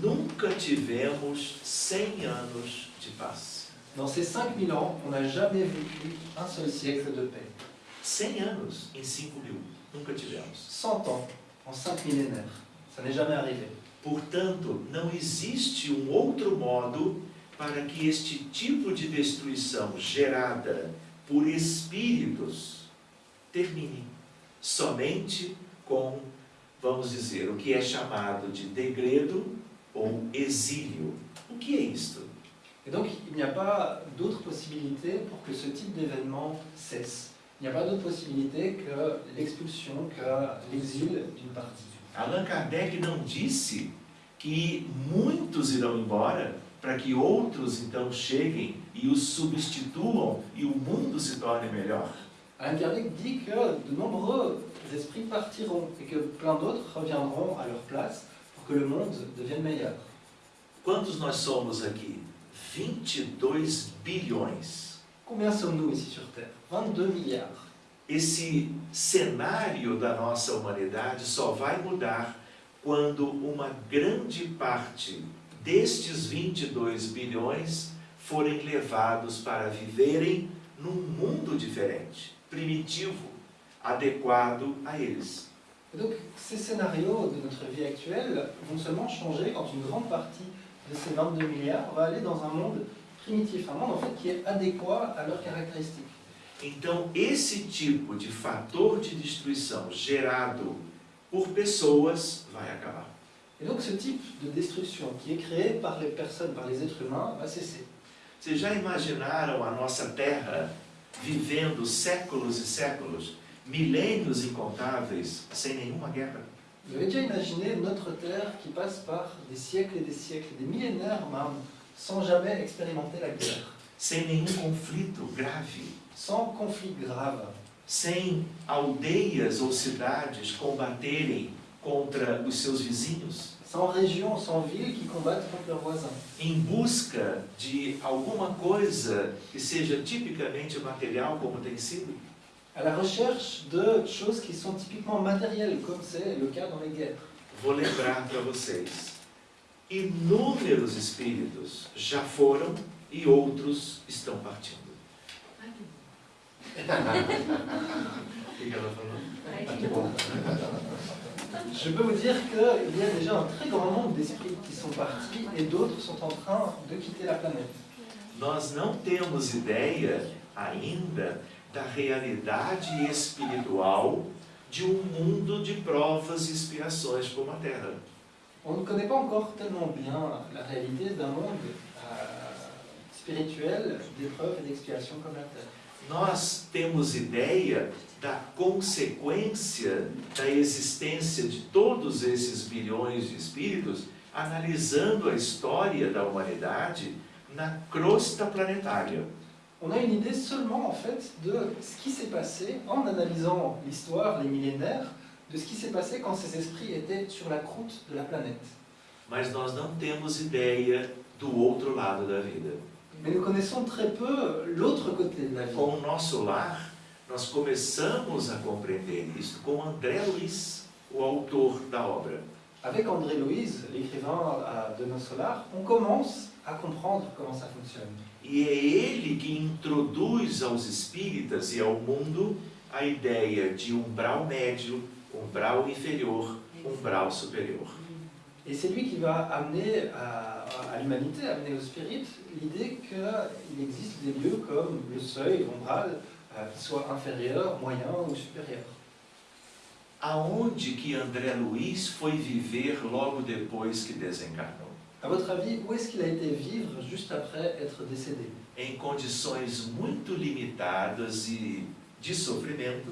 nunca tivemos 100 anos de paz. Dans ces 5000 ans, on n'a jamais vécu un seul siècle de paix. 100 anos em 5 mil, nunca tivemos. 100 ans en 5 millénaires. Ça n'est jamais arrivé. Portanto, não existe um outro modo para que este tipo de destruição gerada por espíritos termine. Somente com, vamos dizer, o que é chamado de degredo ou exílio. O que é isto? Et donc, il n'y a pas d'autre possibilité pour que ce type d'événement cesse. Il n'y a pas d'autre possibilité que l'expulsion, que l'exil d'une partie. Allan Kardec não disse que muitos irão embora para que outros então cheguem e os substituam e o mundo se torne melhor? Alain Kardec dit que de nombreux esprits partiront et que plein d'autres reviendront à leur place que le monde devienne meilleur. Quantos nós somos aqui? 22 bilhões. Combien sommes-nous ici sur Terre 22 milliards. Esse cenário da nossa humanidade só vai mudar quando uma grande parte destes 22 bilhões forem levados para viverem num mundo diferente, primitivo, adequado a eles. Et donc, ces scénarios de notre vie actuelle vont seulement changer quand une grande partie de ces 22 milliards va aller dans un monde primitif, un monde en fait qui est adéquat à leurs caractéristiques. Então, esse tipo de fator de destruição gerado por pessoas vai acabar. Et donc, ce type de destruction qui est créé par les personnes, par les êtres humains, va cesser. Vocês já imaginaram a nossa Terra vivendo séculos e séculos, milênios incontáveis, sem nenhuma guerra? Vous avez déjà imaginé notre Terre qui passe par des siècles et des siècles, des millénaires même, sans jamais expérimenter la guerre, Sem nenhum conflito grave? sans conflit grave, Sem aldeias ou cidades combaterem contra os seus vizinhos? sans régions, sans villes qui combattent contre leurs voisins, Em busca de alguma coisa que seja tipicamente material, como tem sido? À la recherche de choses qui sont typiquement matérielles, comme c'est le cas dans les guerres. Vou lembrar para vocês. Inúmeros espíritos já foram e outros estão partindo. O que que ela falou? Je peux vous dire qu'il y a déjà un très grand nombre d'esprits qui sont partis et d'autres sont en train de quitter la planète. Nós não temos ideia ainda da realidade espiritual de um mundo de provas e expiações como a Terra. On ne connaît pas encore tellement bien la réalité d'un monde euh, spirituel d'épreuves et d'expiations comme la Terre. Nós temos ideia da consequência da existência de todos esses bilhões de espíritos, analisando a história da humanidade na crosta planetária. On a une idée seulement en fait de ce qui s'est passé en analysant l'histoire, les millénaires, de ce qui s'est passé quand ces esprits étaient sur la croûte de la planète. Mas nós não temos ideia do outro lado da vida. Mais nous connaissons très peu l'autre côté de la vie. Com o nosso lar, nós começamos a compreender isso com André Luiz, o autor da obra. Avec André Louise, l'écrivain euh, de Nos Solars, on commence à comprendre comment ça fonctionne. E é ele que introduz aos espíritas e ao mundo a ideia de umbral médio, umbral inferior, umbral superior. Et c'est lui qui va amener à, à l'humanité, amener au spirit, l'idée qu'il existe des lieux comme le seuil, l'ombral, euh, qui soient inférieurs, moyens ou supérieurs. Aonde que André Luiz foi viver logo depois que desencarnou? À votre avis, où est-ce qu'il a été vivre juste après être décédé Em condições muito limitadas e de sofrimento,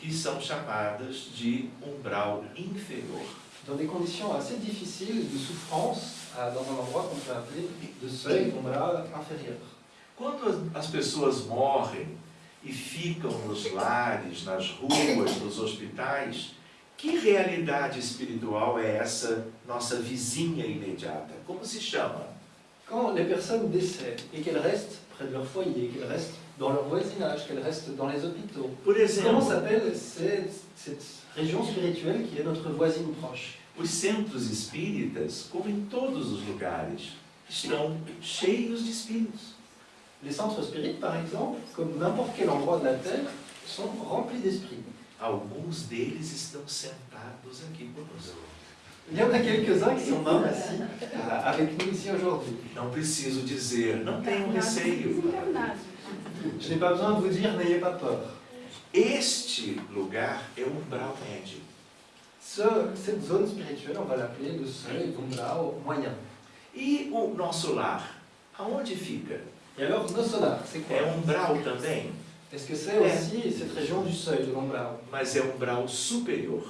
que são chamadas de umbral inferior. Dans des conditions assez difficiles de souffrance, dans un endroit qu'on peut appeler de seuil, d'ombral inférieur. Quando as pessoas morrem e ficam nos lares, nas ruas, nos hospitais, que realidade espiritual é essa nossa vizinha imediata? Como se chama? Quand les personnes décèdent et qu'elles restent près de leur foyer, qu'elles restent dans leur voisinage, qu'elles restent dans les hôpitaux, Por comment exemplo, s'appelle cette, cette région spirituelle qui est notre voisine proche? Os centros espíritas, como em todos os lugares, estão cheios de espíritos. Les centres spirites, par exemple, comme n'importe quel endroit de la Terre, sont remplis d'esprits. Alguns deles estão sentados aqui conosco. Il y en a quelques-uns qui sont même assis euh, avec nous ici aujourd'hui. Não preciso dizer, não tenham receio. Je n'ai pas besoin de vous dire, n'ayez pas peur. Este lugar é o umbral médio. Ce- cette zone spirituelle, on va l'appeler le seuil d'Umbrao moyen. E o nosso lar, aonde fica? Et alors, nos solars, c'est quoi É umbral também, Est-ce que c'est aussi cette région du seuil de l'Umbrao mas é umbral superior.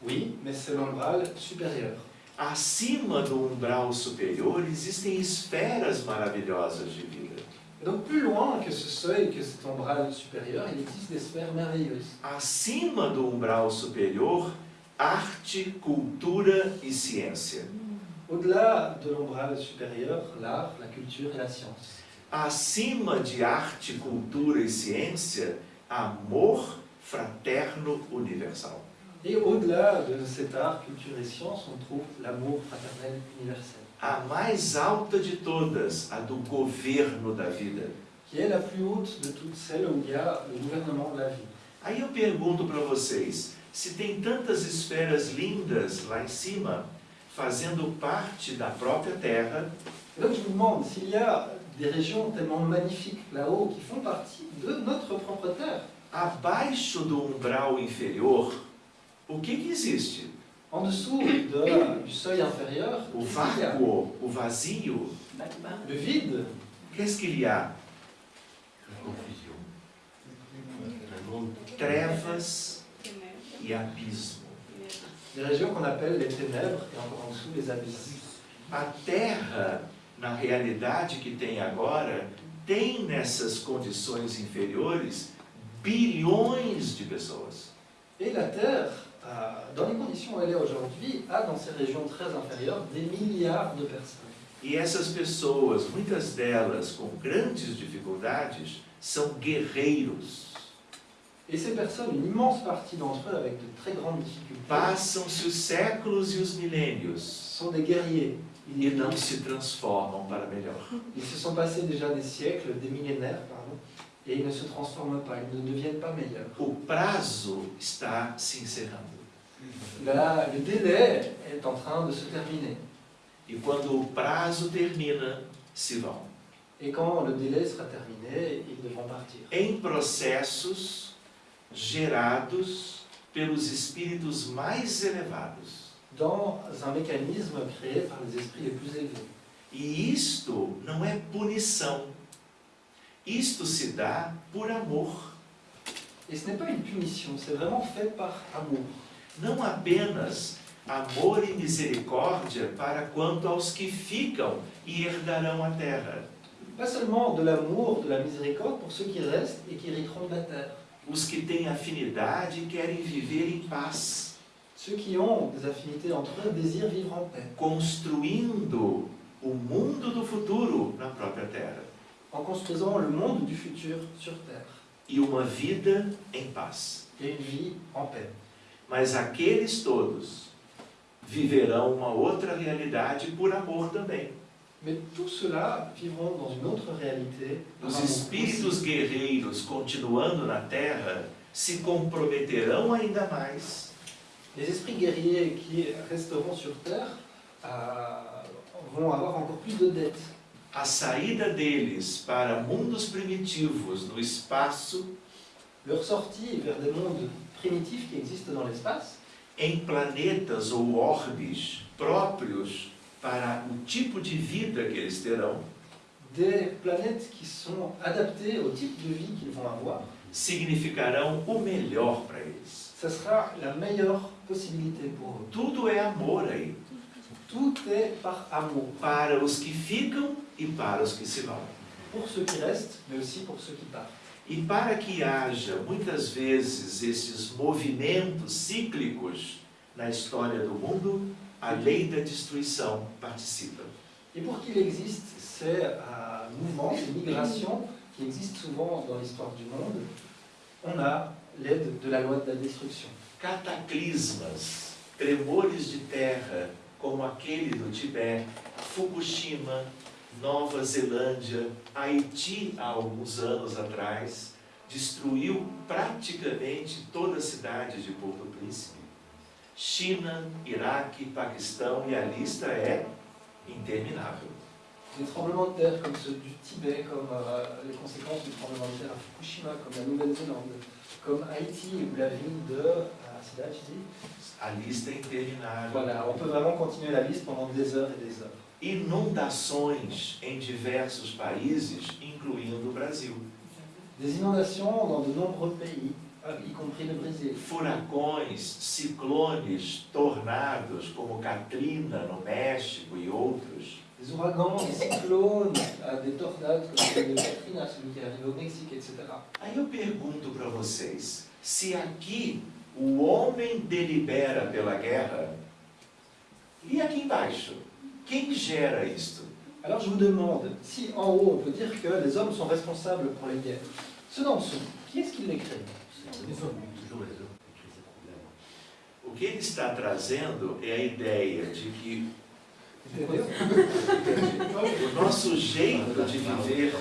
Oui, mais c'est l'umbral supérieur. Acima do umbral superior existem esferas maravilhosas de vida. Donc, plus loin que ce seuil, que cet umbral supérieur, il existe des sphères merveilleuses. Acima do umbral superior, arte, cultura e ciência. Au-delà de l'umbral supérieur, l'art, la culture et la science. Acima de arte, cultura e ciência, amor fraterno universal. Et au-delà de cet art, culture et science, on trouve l'amour fraternel universel, A mais alta de todas, a do governo da vida. qui est la plus haute de toutes celles où il y a le gouvernement de la vie. Aí eu pergunto para vocês, se tem tantas esferas lindas lá em cima, fazendo parte da própria Terra, donc je vous demande, s'il y a des régions tellement magnifiques là-haut qui font partie de notre propre terre, abaixo do umbral inferior, o que, que existe? en dessous de- du seuil inférieur, O qu'est-ce qu'il y a? vácuo, o vazio, le vide, qu'est-ce qu'il y a? Trevas e abismo. des régions qu'on appelle les ténèbres et encore en dessous les abysses. A Terra, na realidade que tem agora, tem nessas condições inferiores bilhões de pessoas. Et la Terre, euh, dans les conditions où elle est aujourd'hui, a dans ces régions très inférieures des milliards de personnes. E essas pessoas, muitas delas com grandes dificuldades, são guerreiros. Et ces personnes, une immense partie d'entre eux avec de très grandes difficultés, Passam-se os séculos e os milênios sont des guerriers. E não se transformam para melhor. Ils se sont passés déjà des siècles, des millénaires, pardon, et ils ne se transforment pas, ils ne deviennent pas meilleurs. O prazo está se encerrando. Là, le délai est en train de se terminer. E quando o prazo termina, se vão. Et quand le délai sera terminé, ils devront partir. em processos gerados pelos espíritos mais elevados. Dans un mécanisme créé par les esprits les plus élevés. E isto não é punição. Isto se dá por amor. Et ce n'est pas une punition, c'est vraiment fait par amour. Não apenas amor e misericórdia para quanto aos que ficam e herdarão a terra. Pas seulement de l'amour, de la miséricorde pour ceux qui restent et qui hériteront de la terre. Os que têm afinidade querem viver em paz, Ceux qui ont des affinités entre eux désirent vivre en paix, construindo o mundo do futuro na própria terra. en construisant le monde du futur sur terre E uma vida em paz. et une vie en paix. Mas aqueles todos viverão uma outra realidade por amor também. Mais tout cela vivront dans une autre réalité. Os espíritos guerreiros continuando na terra se comprometerão ainda mais Les esprits guerriers qui resteront sur terre euh, vont avoir encore plus de dettes. a saída deles para mundos primitivos no espaço Leur sortie vers des mondes primitifs qui existent dans l'espace, em planetas ou orbes próprios para o tipo de vida que eles terão, des planètes qui sont adaptées au type de vie qu'ils vont avoir, significarão o melhor para eles. ça sera la meilleure Tudo é amor aí, Tout est par amour, para os que ficam e para os que se vão. pour ceux qui restent, mais aussi pour ceux qui partent. E para que haja muitas vezes esses movimentos cíclicos na história do mundo, a lei da destruição participa. Et pour qu'il existe ces euh, mouvements, ces migrations qui existent souvent dans l'histoire du monde, on a l'aide de la loi de la destruction. Cataclismas, tremores de terra, como aquele do Tibete, Fukushima, Nova Zelândia, Haiti, há alguns anos atrás, destruiu praticamente toda a cidade de Porto Príncipe. China, Iraque, Paquistão, e a lista é interminável. Des tremblements de terre comme ceux du Tibet, comme euh, les conséquences du tremblement de terre à Fukushima, comme la Nouvelle-Zélande, comme Haïti ou la ville de... tu dis A lista é interminável. Voilà, on peut vraiment continuer la liste pendant des heures et des heures. Inundações em diversos países, incluindo o Brasil. Des inondations dans de nombreux pays, y compris le Brésil. Furacões, ciclones, tornados, como Katrina no México e outros. Des ouragans, des cyclones, des tornades comme de Katrina, celui qui est arrivé au Mexique, etc. Aí eu pergunto para vocês: se aqui o homem delibera pela guerra, e aqui embaixo, quem gera isto? Alors je vous demande, si en haut on peut dire que les hommes sont responsables pour les guerres, ceux d'en dessous, qui est-ce qui les crée Les hommes, toujours les hommes qui créent ces problèmes. O que ele está trazendo é a ideia de que (laughs) o nosso jeito de viver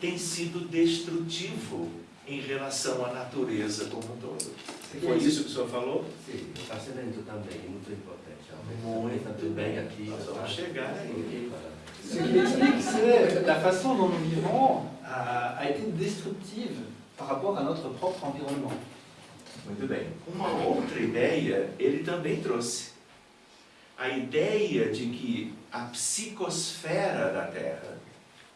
tem sido destrutivo em relação à natureza como um todo. Foi isso que o senhor falou? Sim, o passamento também é muito importante. Muito Está tudo bem aqui. Nós vamos chegar aí. Ce qui explique, c'est la façon dont nous vivons a, a été destructive par rapport à notre propre environnement. Muito bem. Uma outra ideia ele também trouxe. A ideia de que a psicosfera da Terra.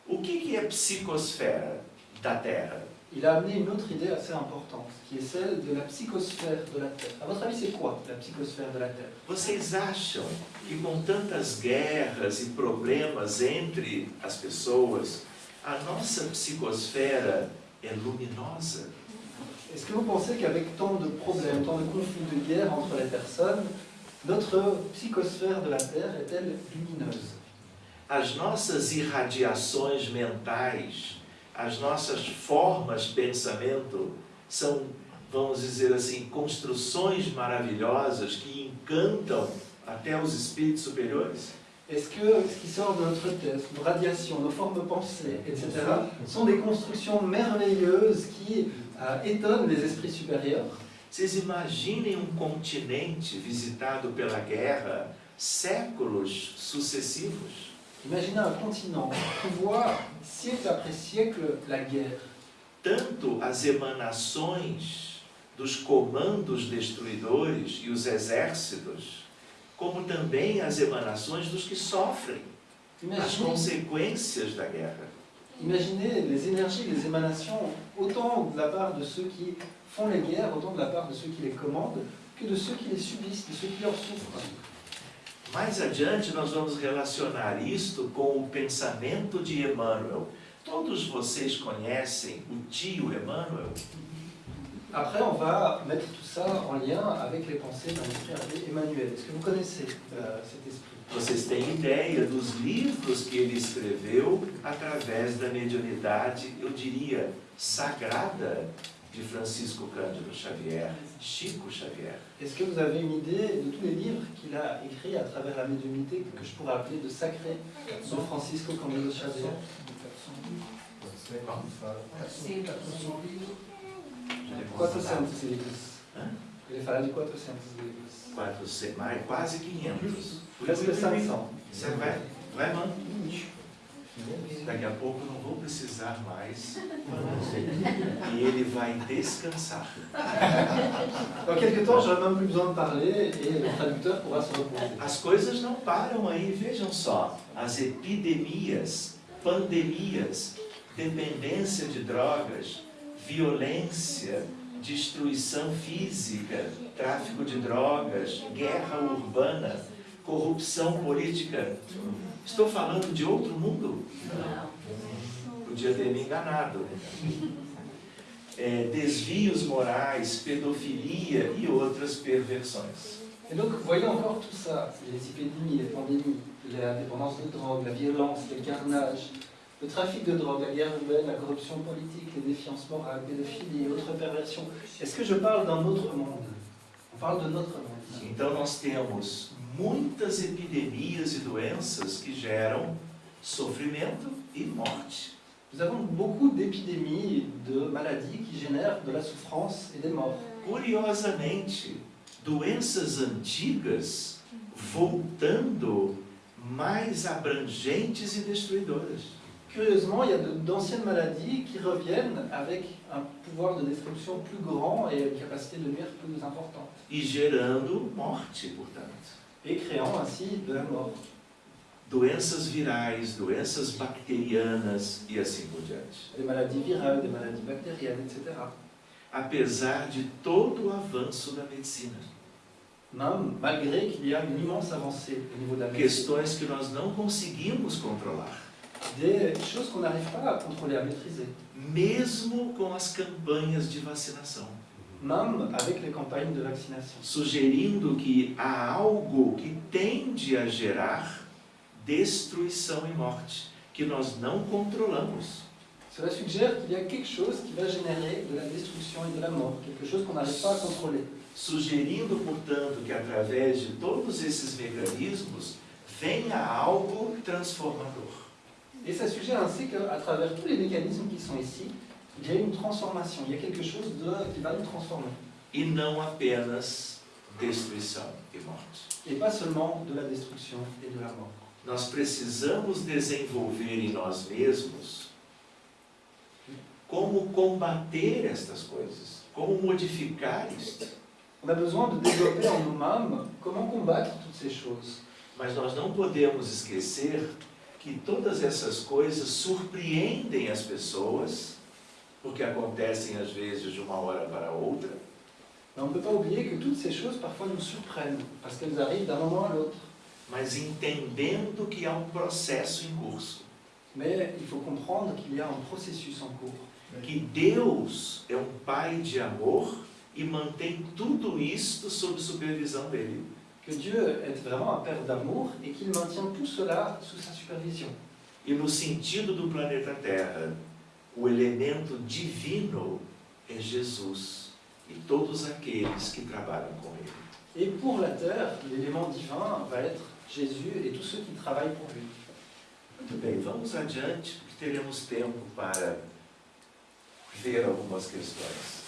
O que, que é psicosfera da Terra? Il a amené une autre idée assez importante, qui est celle de la psychosphère de la Terre. À votre avis, c'est quoi la psychosphère de la Terre? Vocês acham que com tantas guerras e problemas entre as pessoas, a nossa psicosfera é luminosa? Est-ce que vous pensez qu'avec tant de problèmes, tant de conflits, de guerres entre les personnes, notre psychosphère de la Terre est-elle lumineuse? As nossas irradiações mentais, as nossas formas de pensamento são, vamos dizer assim, construções maravilhosas que encantam até os espíritos superiores? Est-ce que ce qui sort de notre tête, nos radiations, nos formes de pensée, etc., sont des constructions merveilleuses qui euh, étonnent les esprits supérieurs Vocês imaginem um continente visitado pela guerra séculos sucessivos? Imaginez un continent voit siècle après siècle la guerre. Tanto as emanações dos comandos destruidores e os exércitos, como também as emanações dos que sofrem as Imaginez, consequências da guerra. imaginez les énergies, les émanations, autant de la part de ceux qui font les guerres, autant de la part de ceux qui les commandent, que de ceux qui les subissent, de ceux qui leur souffrent. Mais adiante nós vamos relacionar isto com o pensamento de Emmanuel. Todos vocês conhecem o tio Emmanuel? Après, on va mettre tout ça en lien avec les pensées d'un esprit Emmanuel. Est-ce que vous connaissez euh, cet esprit Vocês têm ideia dos livros que ele escreveu através da mediunidade, eu diria, sagrada de Francisco Cândido Xavier, Chico Xavier. Est-ce que vous avez une idée de tous les livres qu'il a écrits à travers la médiumnité, que je pourrais appeler de sacré, de Francisco Cândido Xavier Quatrocentos livros. Hã? Ele fala de 400 livros. 400, mais, quase 500. Presque 500. Você vai, vai, mano. Daqui a pouco não vou precisar mais. (laughs) E ele vai descansar. Dans quelques temps, j'aurai même plus besoin de parler et le traducteur pourra se reposer. As coisas não param aí, vejam só. As epidemias, pandemias, dependência de drogas, violência, destruição física, tráfico de drogas, guerra urbana, corrupção política. Estou falando de outro mundo? Podia ter me enganado. É, desvios morais, pedofilia e outras perversões. Et donc, voyons encore tout ça, les épidémies, les pandémies, la dépendance de drogue, la violence, les carnages, le trafic de drogue, la guerre urbaine, la corruption politique, les défiances morales, pédophilie et autres perversions. Est-ce que je parle d'un autre monde? On parle de notre monde. Então nós temos muitas epidemias e doenças que geram sofrimento e morte. Nous avons beaucoup d'épidémies, de maladies qui génèrent de la souffrance et des morts. Curiosamente, doenças antigas voltando mais abrangentes e destruidoras. Curieusement, il y a de- d'anciennes maladies qui reviennent avec un pouvoir de destruction plus grand et une capacité de nuire plus importante, E gerando morte, portanto. Et créant ainsi de la mort. Doenças virais, doenças bacterianas e assim por diante. Des maladies virales, des maladies bactériennes, etc. Apesar de todo o avanço da medicina. Même malgré qu'il y a une immense avancée au niveau de la médecine. Questões que nós não conseguimos controlar. Des choses qu'on n'arrive pas à contrôler, à maîtriser. mesmo com as campanhas de vacinação, Même avec les campagnes de vaccination. sugerindo que há algo que tende a gerar destruição e morte, que nós não controlamos. Cela suggère qu'il y a quelque chose qui va générer de la destruction et de la mort, quelque chose qu'on n'arrive pas à contrôler. Sugerindo, portanto, que através de todos esses mecanismos venha algo transformador. Et ça suggère ainsi qu'à travers tous les mécanismes qui sont ici, il y a une transformation, il y a quelque chose de, qui va nous transformer. E não apenas destruição e morte. Et pas seulement de la destruction et de la mort. Nós precisamos desenvolver em nós mesmos como combater estas coisas, como modificar isto. On a besoin de développer en nous-mêmes comment combattre toutes ces choses. Mas nós não podemos esquecer que todas essas coisas surpreendem as pessoas, porque acontecem às vezes de uma hora para outra, Mais on ne peut pas oublier que toutes ces choses parfois nous surprennent, parce qu'elles arrivent d'un moment à l'autre. mas entendendo que há um processo em curso, Mais il faut comprendre qu'il y a un processus en cours. que Deus é um Pai de amor e mantém tudo isto sob supervisão dele. Que Dieu est vraiment un Père d'amour et qu'il maintient tout cela sous sa supervision. E no sentido do planeta Terra, o elemento divino é Jesus e todos aqueles que trabalham com ele. Et pour la terre, l'élément divin va être Jésus et tous ceux qui travaillent pour lui. Muito bem, vamos adiante, porque teremos tempo para ver algumas questões.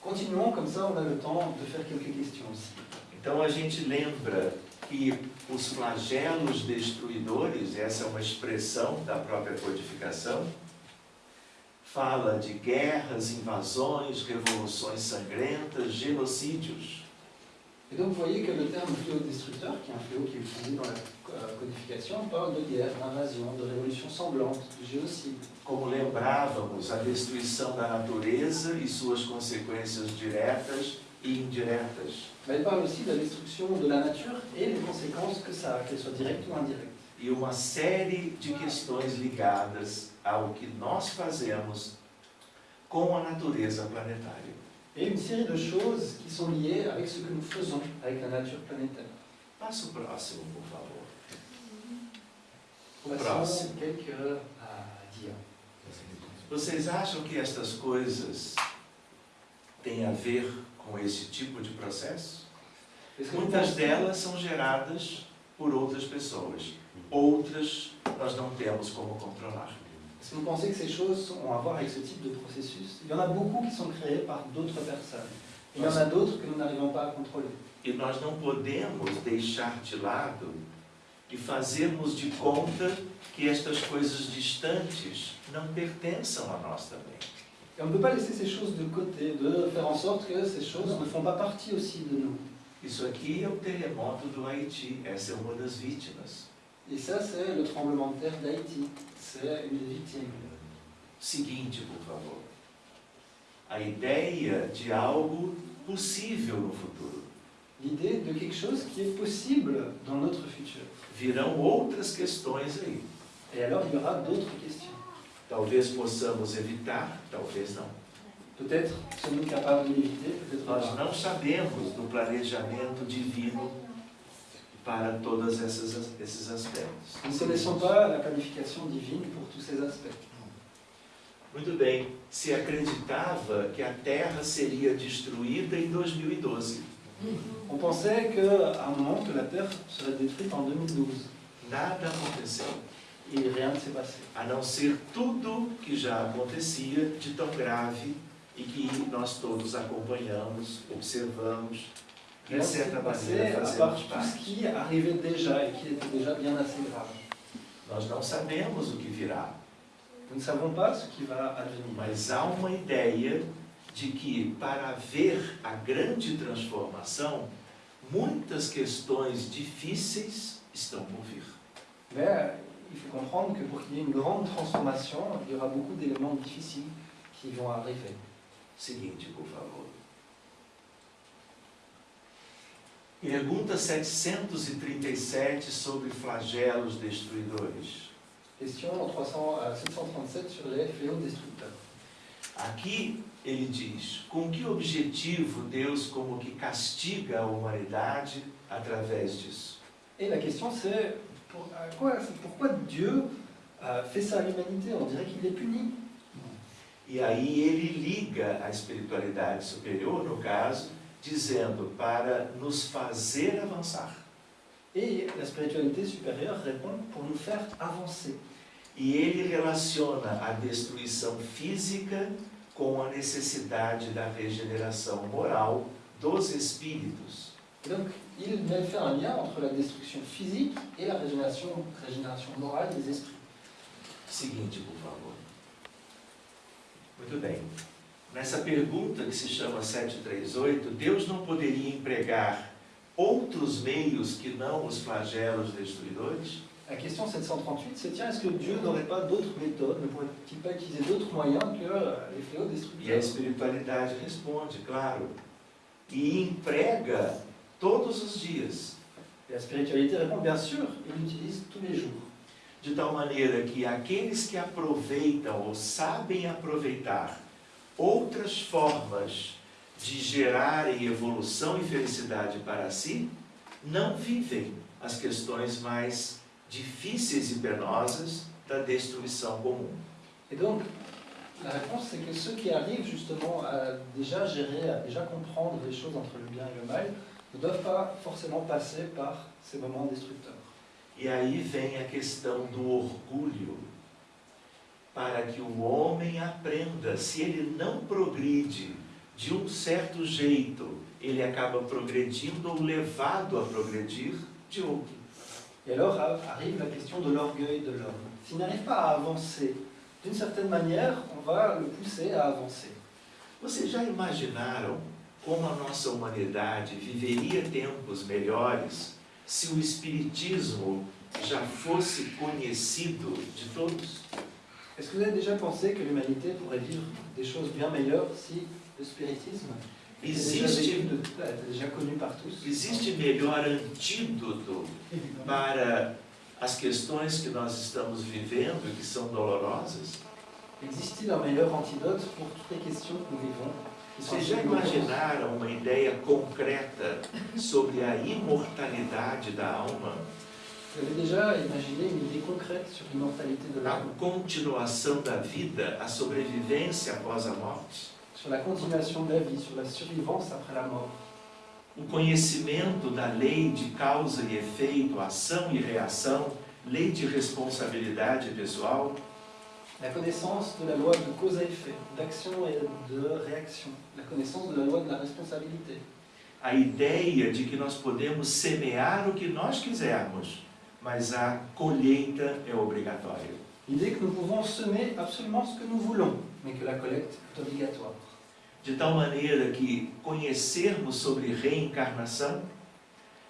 Continuons, comme ça on a le temps de faire quelques questions aussi. Então a gente lembra que os flagelos destruidores, essa é uma expressão da própria codificação, fala de guerras, invasões, revoluções sangrentas, genocídios. Et donc vous voyez que le terme fléau destructeur, qui est un fléau qui est utilisé dans la euh, codification, parle de guerre, d'invasion, de révolution sanglante, de génocide. Como lembrávamos, a destruição da natureza e suas consequências diretas e indiretas. Mais il parle aussi de la destruction de la nature et les conséquences que ça a, qu'elles soient directes ou indirectes. E uma série de questões ligadas ao que nós fazemos com a natureza planetária. Et une série de choses qui sont liées avec ce que nous faisons avec la nature planétaire. Passa o próximo, por favor. O próximo. Vocês acham que estas coisas têm a ver com esse tipo de processo? Que Muitas delas são geradas por outras pessoas. Outras nós não temos como controlar. Que vous pensez que ces choses ont à voir avec ce type de processus Il y en a beaucoup qui sont créés par d'autres personnes. Il y en a d'autres que nous n'arrivons pas à contrôler. E nós não podemos deixar de lado e fazermos de conta que estas coisas distantes não pertençam a nós também. Et on ne peut pas laisser ces choses de côté, de faire en sorte que ces choses ne font pas partie aussi de nous. Isso aqui é o terremoto do Haiti, essa é uma das vítimas. Et ça, c'est le tremblement de terre d'Haïti. C'est une des victimes. Seguinte, por favor. A ideia de algo possível no futuro. L'idée de quelque chose qui est possible dans notre futur. Virão outras questões aí. Et alors, il y aura d'autres questions. Talvez possamos evitar, talvez não. Peut-être sommes-nous capables de l'éviter, peut-être Nós não sabemos do planejamento divino para todos esses, aspectos. Nous ne connaissons pas la planification divine pour tous ces aspects. Muito bem, se acreditava que a Terra seria destruída em 2012. On pensait qu'à un moment que la Terre serait détruite en 2012. Nada aconteceu, Et rien ne s'est passé. a não ser tudo que já acontecia de tão grave e que nós todos acompanhamos, observamos, maneira à part fazemos tout ce parte. qui arrivait déjà et qui était déjà bien assez grave. Nós não sabemos o que virá, Nous ne savons pas ce qui va advenir. mas há uma ideia de que para haver a grande transformação, muitas questões difíceis estão por vir. Mais il faut comprendre que pour qu'il y ait une grande transformation, il y aura beaucoup d'éléments difficiles qui vont arriver. Seguinte, por favor. Pergunta 737 sobre flagelos destruidores. Question 300, euh, 737 sur les fléaux destructeurs. Aqui ele diz: com que objetivo Deus como que castiga a humanidade através disso? Question c'est pour- à quoi- c'est pourquoi Dieu euh, fait ça à l'humanité On dirait qu'il les punit. E aí ele liga a espiritualidade superior, no caso, dizendo para nos fazer avançar. Et la spiritualité supérieure répond pour nous faire avancer. E ele relaciona a destruição física com a necessidade da regeneração moral dos espíritos. Donc, il même fait un lien entre la destruction physique et la régénération, régénération morale des esprits. Seguinte, por favor. Muito bem. Nessa pergunta que se chama 738, Deus não poderia empregar outros meios que não os flagelos destruidores? La question 738, c'est tiens, est-ce que Dieu n'aurait pas d'autres méthodes Ne pourrait-il pas utiliser d'autres moyens que les fléaux E a destructeurs espiritualidade responde, claro, e emprega todos os dias, Et la spiritualité répond bien sûr, il l'utilise tous les jours. de tal maneira que aqueles que aproveitam ou sabem aproveitar outras formas de gerarem evolução e felicidade para si, não vivem as questões mais difíceis e penosas da destruição comum. Et donc, la réponse, c'est que ceux qui arrivent justement à déjà gérer, à déjà comprendre les choses entre le bien et le mal, ne doivent pas forcément passer par ces moments destructeurs. E aí vem a questão do orgulho. Para que o homem aprenda, se ele não progride de um certo jeito ele acaba progredindo ou levado a progredir de outro. Et alors arrive la question de l'orgueil de l'homme. S'il n'arrive pas à avancer, d'une certaine manière, on va le pousser à avancer. Vocês já imaginaram como a nossa humanidade viveria tempos melhores se o Espiritismo já fosse conhecido de todos? Est-ce que vous avez déjà pensé que l'humanité pourrait vivre des choses bien meilleures si le spiritisme Existe, était déjà connu par tous existe melhor antídoto para as questões que nós estamos vivendo e que são dolorosas? Existe-t-il un meilleur antidote pour toutes les questions que nous vivons Vocês já imaginaram uma ideia concreta sobre a imortalidade da alma? Avez déjà imaginé une idée concrète sur l'immortalité de A l'âme, continuação da vida, a sobrevivência após a morte? sur la continuation de la vie, sur la survivance après la mort O conhecimento da lei de causa e efeito, ação e reação, lei de responsabilidade pessoal? La connaissance de la loi de cause à effet, d'action et de réaction. La connaissance de la loi de la responsabilité. A ideia de que nós podemos semear o que nós quisermos, mas a colheita é obrigatória. L'idée que nous pouvons semer absolument ce que nous voulons, mais que la collecte est obligatoire. De tal maneira que conhecermos sobre reencarnação,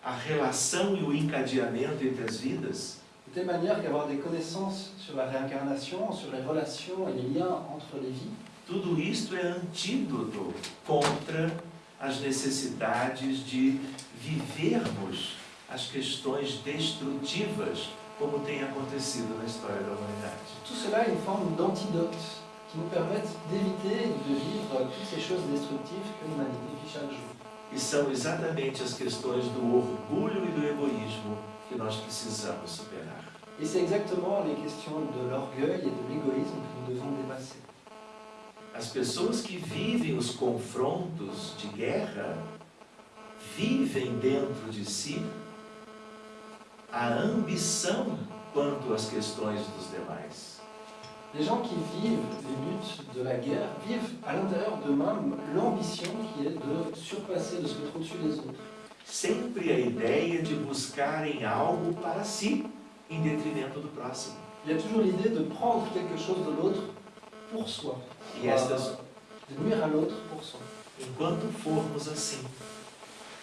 a relação e o encadeamento entre as vidas, De telle manière qu'avoir des connaissances sur la réincarnation, sur les relations et les liens entre les vies, tudo isto é antídoto contra as necessidades de vivermos as questões destrutivas, como tem acontecido na história da humanidade. tout cela est une forme d'antidote qui nous permettent d'éviter de vivre toutes ces choses destructives que l'humanité vit chaque jour. E são exatamente as questões do orgulho e do egoísmo que nós precisamos superar. Et c'est exactement les questions de l'orgueil et de l'égoïsme que nous devons dépasser. As pessoas que vivem os confrontos de guerra vivem dentro de si a ambição quanto às questões dos demais. Les gens qui vivent les luttes de la guerre vivent à l'intérieur d'eux-mêmes l'ambition qui est de surpasser, de se mettre au-dessus des autres. Sempre a ideia de buscarem algo para si em detrimento do próximo. Il y a toujours l'idée de prendre quelque chose de l'autre pour soi, E estas, de nuire à l'autre pour soi. enquanto formos assim,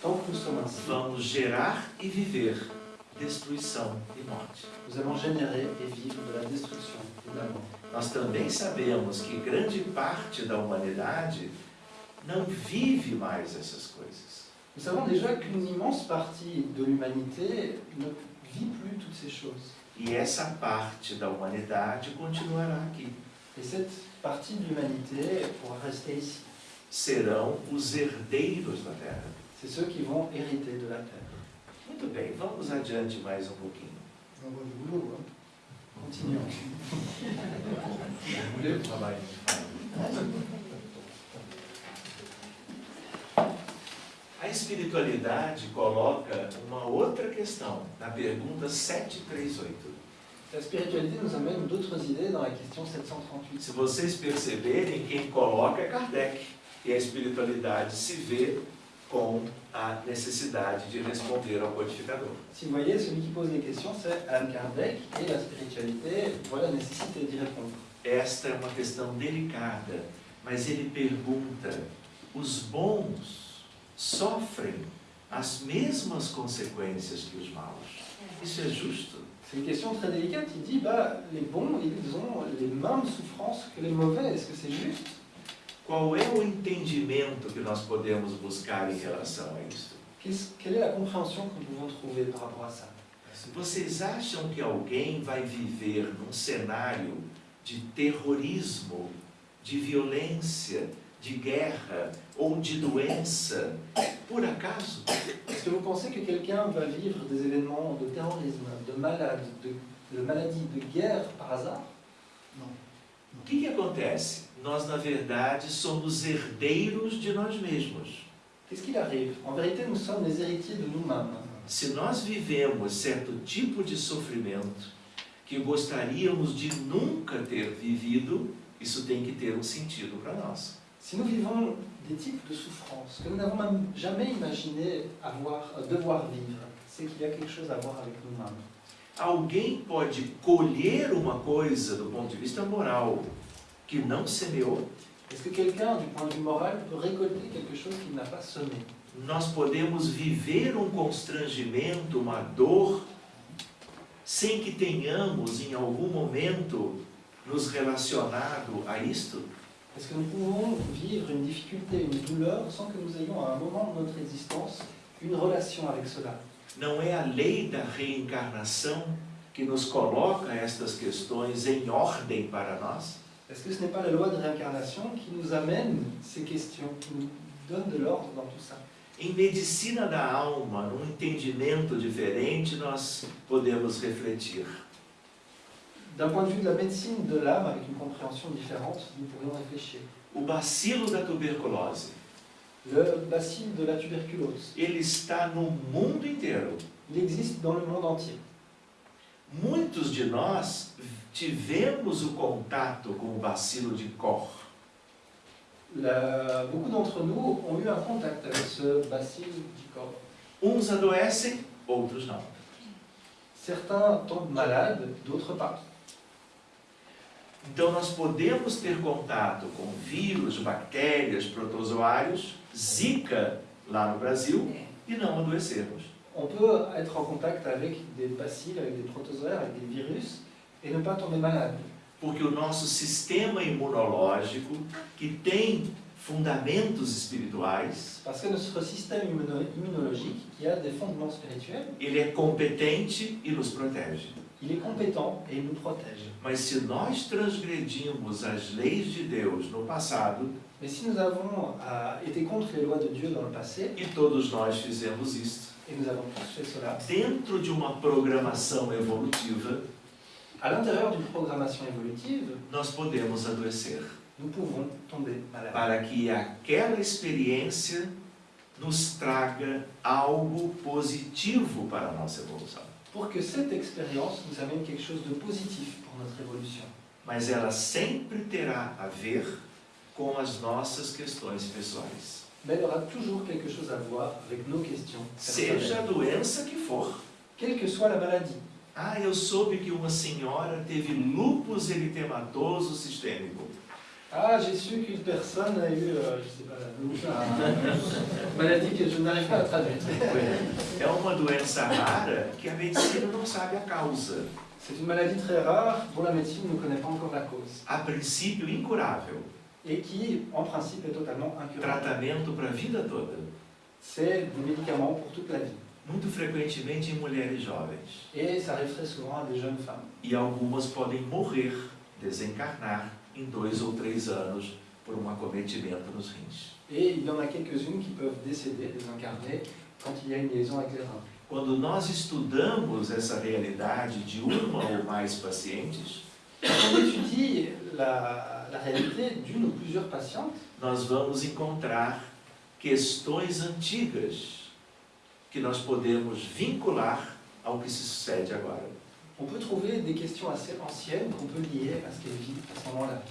que nous sommes ainsi, vamos gerar e viver destruição e morte. nous allons générer et vivre de la destruction et de la mort. Nós também sabemos que grande parte da humanidade não vive mais essas coisas. Nous savons déjà qu'une immense partie de l'humanité ne vit plus toutes ces choses. E essa parte da humanidade continuará aqui. Et cette partie de l'humanité pourra rester ici. Serão os herdeiros da terra. C'est ceux qui vont hériter de la terre. Muito bem, vamos adiante mais um pouquinho. Travail. A espiritualidade coloca uma outra questão na pergunta 738. La spiritualité nous amène d'autres idées dans la question 738. Se vocês perceberem, quem coloca é Kardec. E a espiritualidade se vê com a necessidade de responder ao codificador. Si vous voyez, celui qui pose les questions, c'est Anne Kardec, et la spiritualité voit la nécessité d'y répondre. Esta é uma questão delicada, mas ele pergunta: os bons sofrem as mesmas consequências que os maus? Isso é justo? C'est une question très délicate. Il dit, bah, les bons, ils ont les mêmes souffrances que les mauvais. Est-ce que c'est juste Qual é o entendimento que nós podemos buscar em relação a isso? Quelle est la compréhension que nous pouvons trouver par rapport à ça Vocês acham que alguém vai viver num cenário de terrorismo, de violência, de guerra ou de doença, por acaso? Est-ce que vous pensez que quelqu'un va vivre des événements de terrorisme, de malade, de, de maladie, de guerre par hasard O que, que acontece? Nós, na verdade, somos herdeiros de nós mesmos. Qu'est-ce qu'il arrive En vérité, nous sommes les héritiers de nous-mêmes. Se nós vivemos certo tipo de sofrimento que gostaríamos de nunca ter vivido, isso tem que ter um sentido para nós. Si nous vivons des types de souffrances que nous n'avons même jamais imaginé avoir, euh, devoir vivre, c'est qu'il y a quelque chose à voir avec nous-mêmes. Alguém pode colher uma coisa do ponto de vista moral que não semeou? Est-ce que quelqu'un, du point de vue moral, peut récolter quelque chose qu'il n'a pas semé Nós podemos viver um constrangimento, uma dor, sem que tenhamos em algum momento nos relacionado a isto? Est-ce que nous pouvons vivre une difficulté, une douleur, sans que nous ayons à un moment de notre existence une relation avec cela Não é a lei da reencarnação que nos coloca estas questões em ordem para nós? Est-ce que ce n'est pas la loi de réincarnation qui nous amène ces questions, qui nous donne de l'ordre dans tout ça Em medicina da alma, num entendimento diferente, nós podemos refletir. D'un point de vue de la médecine de l'âme, avec une compréhension différente, nous pourrions réfléchir. O bacilo da tuberculose, Le bacille de la tuberculose, ele está no mundo inteiro. il existe dans le monde entier. Muitos de nós tivemos o contato com o bacilo de Koch. La- beaucoup d'entre nous ont eu un contact avec ce bacille du corps. Uns adoecem, outros não. Certains tombent malades, d'autres pas. Então nós podemos ter contato com vírus, bactérias, protozoários, Zika lá no Brasil e não adoecermos. On peut être en contact avec des bacilles, avec des protozoaires, avec des virus, et ne pas tomber malade. Porque o nosso sistema imunológico, que tem fundamentos espirituais, Parce que notre système immuno- immunologique, qui a des fondements spirituels, ele é competente e nos protege. il est compétent et il nous protège. Mas se nós transgredimos as leis de Deus no passado, Mais si nous avons euh, été contre les lois de Dieu dans le passé, e todos nós fizemos isto, et nous avons tous fait cela, dentro de uma programação evolutiva, à l'intérieur d'une programmation évolutive, nós podemos adoecer. nous pouvons tomber malades. Para que aquela experiência nos traga algo positivo para a nossa evolução. Pour que cette expérience nous amène quelque chose de positif pour notre évolution. Mas ela sempre terá a ver com as nossas questões pessoais. Mais elle aura toujours quelque chose à voir avec nos questions. Seja a doença que for. Quelle que soit la maladie. Ah, eu soube que uma senhora teve lúpus eritematoso sistêmico. Ah, j'ai su qu'une personne a eu, euh, je sais pas, une maladie que je n'arrive pas à traduire. É uma doença rara que a medicina não sabe a causa. C'est une maladie très rare dont la médecine ne connaît pas encore la cause A princípio incurável. et qui, en principe, est totalement incurable. Tratamento para a vida toda. C'est des médicaments pour toute la vie. Muito frequentemente em mulheres jovens. Et ça arrive très souvent à des jeunes femmes. E algumas podem morrer, desencarnar, em dois ou três anos por um acometimento nos rins. Et il y en a quelques-unes qui peuvent décéder, désincarner, quand il y a une liaison avec les reins. Quando nós estudamos essa realidade de uma ou mais pacientes, Quand on étudie la, la réalité d'une ou plusieurs patientes, nós vamos encontrar questões antigas que nós podemos vincular ao que se sucede agora. on peut trouver des questions assez anciennes qu'on peut lier à ce qu'elles vivent à ce moment-là.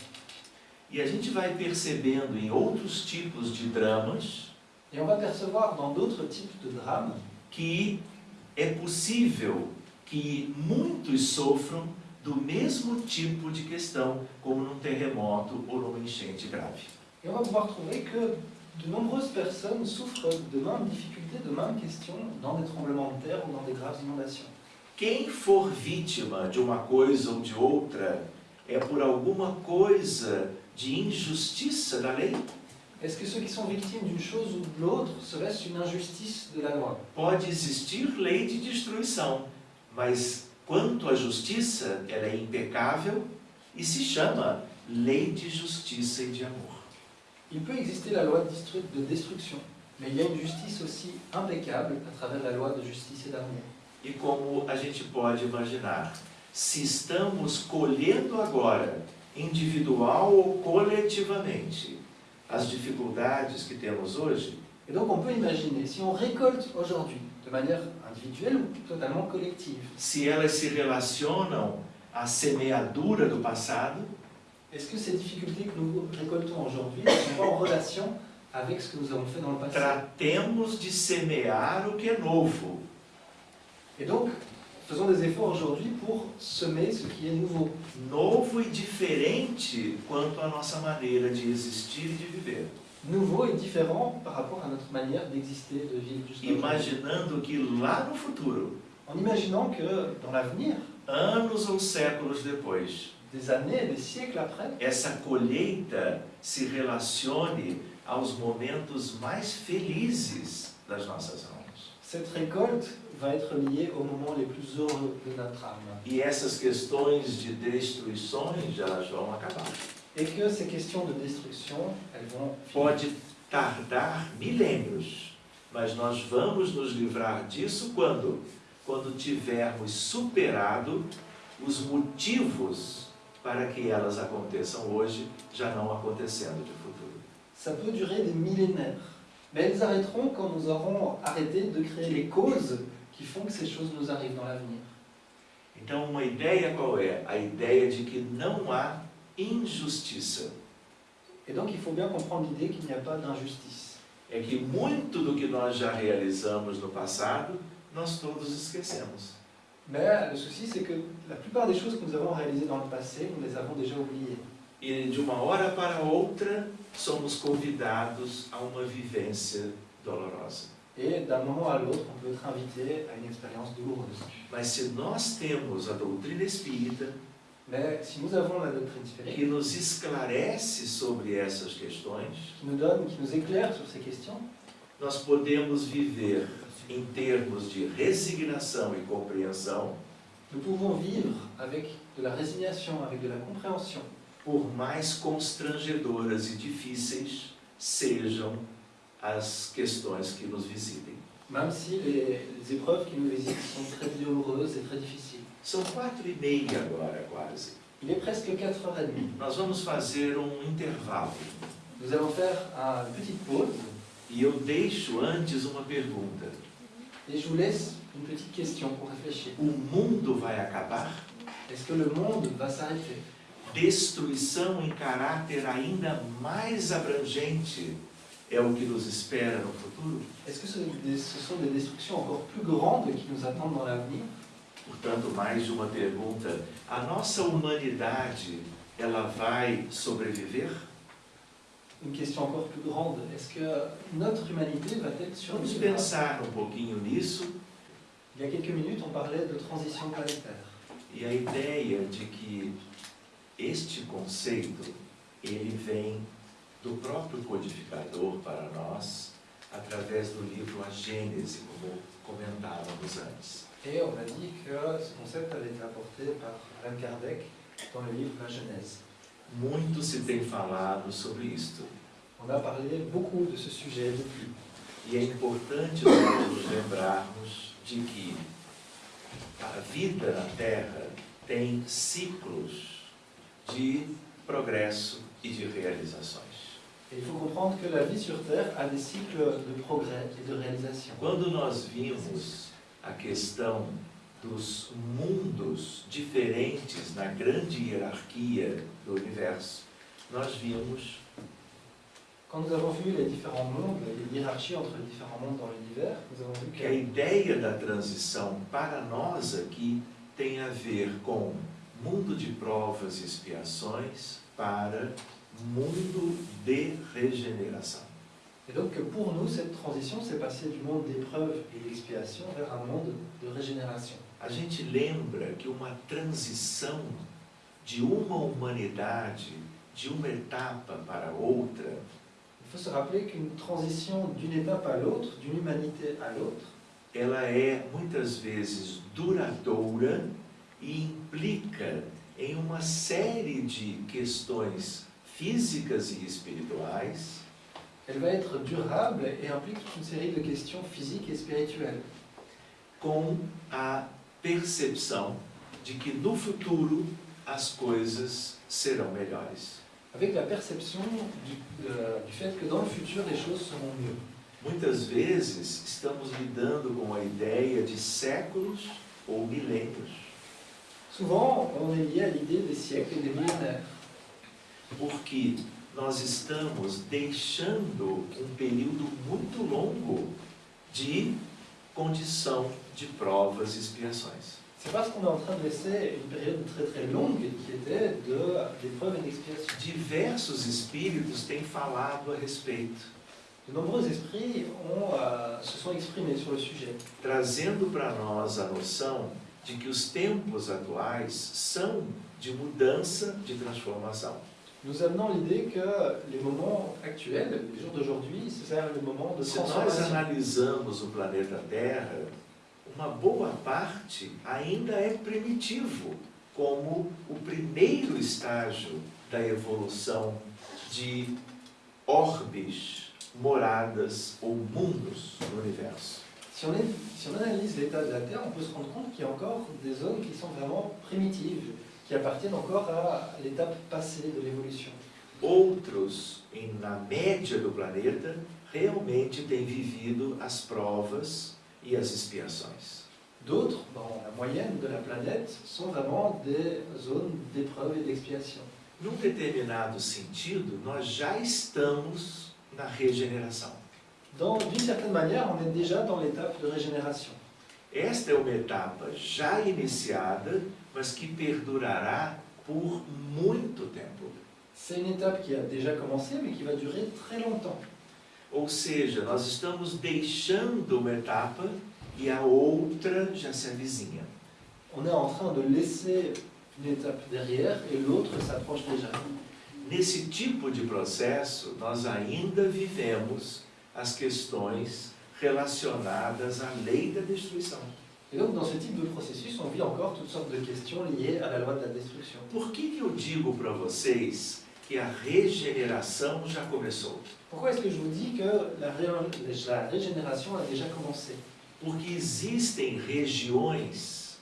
E a gente vai percebendo em outros tipos de dramas Et on va percevoir dans d'autres types de drames que é possível que muitos sofram do mesmo tipo de questão, como num terremoto ou numa enchente grave. Et on va pouvoir trouver que de nombreuses personnes souffrent de mêmes difficultés, de mêmes questions dans des tremblements de terre ou dans des graves inondations. Quem for vítima de uma coisa ou de outra é por alguma coisa de injustiça da lei? Est-ce que ceux qui sont victimes d'une chose ou de l'autre serait-ce une injustice de la loi Pode existir lei de destruição, mas quanto à justiça, ela é impecável e se chama lei de justiça e de amor. Il peut exister la loi de destruction, mais il y a une justice aussi impeccable à travers la loi de justice et d'amour. E como a gente pode imaginar, se estamos colhendo agora, individual ou coletivamente, as dificuldades que temos hoje, Et donc on peut imaginer, si on récolte aujourd'hui, de manière individuelle ou totalement collective, se elas se relacionam à semeadura do passado, est-ce que ces difficultés que nous récoltons aujourd'hui sont en relation Tratemos de semear o que é novo. Et donc, faisons des efforts aujourd'hui pour semer ce qui est nouveau. Novo e diferente quanto à nossa maneira de existir e de viver. Nouveau et différent par rapport à notre manière d'exister, de vivre. Imaginando que lá no futuro, En imaginant que dans l'avenir, anos ou séculos depois, des années, des siècles après, essa colheita se relacione aos momentos mais felizes das nossas almas. cette récolte va être liée aux moments les plus heureux de notre âme. E essas questões de destruições, elas vão acabar. Et que ces questions de destruction, elles vont. Pode tardar milênios, mas nós vamos nos livrar disso quando? Quando tivermos superado os motivos para que elas aconteçam hoje, já não acontecendo de. Ça peut durer des millénaires, mais elles arrêteront quand nous aurons arrêté de créer les causes qui font que ces choses nous arrivent dans l'avenir. Então, uma ideia qual é? A ideia de que não há injustiça. Et donc il faut bien comprendre l'idée qu'il n'y a pas d'injustice. É que muito do que nós já realizamos no passado, nós todos esquecemos. Mais le souci, c'est que la plupart des choses que nous avons réalisées dans le passé, nous les avons déjà oubliées. E de uma hora para outra, somos convidados a uma vivência dolorosa. Et d'un moment à l'autre, on peut être invité à une expérience douloureuse. Mas se nós temos a doutrina espírita, Mais si nous avons la doctrine spirituelle, que nos esclarece sobre essas questões, qui nous donne, qui nous éclaire sur ces questions, nós podemos viver em termos de resignação e compreensão, nous pouvons vivre avec de la résignation, avec de la compréhension, por mais constrangedoras e difíceis sejam as questões que nos visitem. même si les, les épreuves qui nous visitent sont très douloureuses et très difficiles. São quatro e meia agora, quase. Il est presque 4h30. Nós vamos fazer um intervalo. Nous allons faire une petite pause E eu deixo antes uma pergunta. et je vous laisse une petite question pour réfléchir. O mundo vai acabar? Est-ce que le monde va s'arrêter Destruição em caráter ainda mais abrangente é o que nos espera no futuro? Est-ce que ce, sont des destructions encore plus grandes qui nous attendent dans l'avenir Portanto, mais de uma pergunta. A nossa humanidade, ela vai sobreviver? Une question encore plus grande, est-ce que notre humanité va-t-elle Vamos pensar um pouquinho nisso Il y a quelques minutes, on parlait de transition planétaire. e a ideia de que este conceito, ele vem do próprio codificador para nós, através do livro A Gênese, como comentávamos antes. Et on a dit que ce concept avait été apporté par Allan Kardec dans le livre La Genèse. Muito se tem falado sobre isto. On a parlé beaucoup de ce sujet depuis. E é importante nós nos lembrarmos de que a vida na Terra tem ciclos de progresso e de realizações. Il faut comprendre que la vie sur Terre a des cycles de progrès et de réalisation. Quando nós vimos a questão dos mundos diferentes na grande hierarquia do universo, nós vimos Quand nous avons vu les différents mondes, les hiérarchies entre les différents mondes dans l'univers, nous avons vu que a que ideia da transição para nós aqui tem a ver com mundo de provas e expiações para mundo de regeneração. Et donc pour nous, cette transition s'est passée du monde d'épreuve et d'expiation vers un monde de régénération. A gente lembra que uma transição de uma humanidade, de uma etapa para outra, Il faut se rappeler qu'une transition d'une étape à l'autre, d'une humanité à l'autre, ela é muitas vezes duradoura e implica em uma série de questões físicas e espirituais elle va être durable et implique toute une série de questions physiques et spirituelles, com a percepção de que no futuro as coisas serão melhores. avec la perception du, euh, du fait que dans le futur, les choses seront mieux. Muitas vezes estamos lidando com a ideia de séculos ou milênios. Souvent, on est lié à l'idée des siècles et des millénaires. porque nós estamos deixando um período muito longo de condição de provas e expiações. C'est parce qu'on est en train de laisser une période très très longue qui était de- d'épreuves et d'expiation. Diversos espíritos têm falado a respeito, De nombreux esprits ont, euh, se sont exprimés sur le sujet, trazendo para nós a noção de que os tempos atuais são de mudança, de transformação. nous amenant l'idée que les moments actuels, les jours d'aujourd'hui, c'est le moment de Se nós analisamos o planeta Terra, uma boa parte ainda é primitivo, como o primeiro estágio da evolução de orbes, moradas ou mundos no universo. Si on, est- si on analyse l'état de la Terre, on peut se rendre compte qu'il y a encore des zones qui sont vraiment primitives, qui appartiennent encore à l'étape passée de l'évolution. Outros, em- na média do planeta, realmente têm vivido as provas e as expiações. D'autres, dans la moyenne de la planète, sont vraiment des zones d'épreuve et d'expiation. Num determinado sentido, nós já estamos na regeneração. D'une certaine manière, on est déjà dans l'étape de régénération. Esta é uma etapa já iniciada, mas que perdurará por muito tempo. C'est une étape qui a déjà commencé, mais qui va durer très longtemps. Ou seja, nós estamos deixando uma etapa e a outra já se avizinha. On est en train de laisser une étape derrière et l'autre s'approche déjà. Nesse tipo de processo, nós ainda vivemos as questões relacionadas à lei da destruição. Et donc, dans ce type de processus, on vit encore toutes sortes de questions liées à la loi de la destruction. Por que, que eu digo para vocês que a regeneração já começou? Pourquoi est-ce que je vous dis que la, ré- la régénération a déjà commencé Porque existem regiões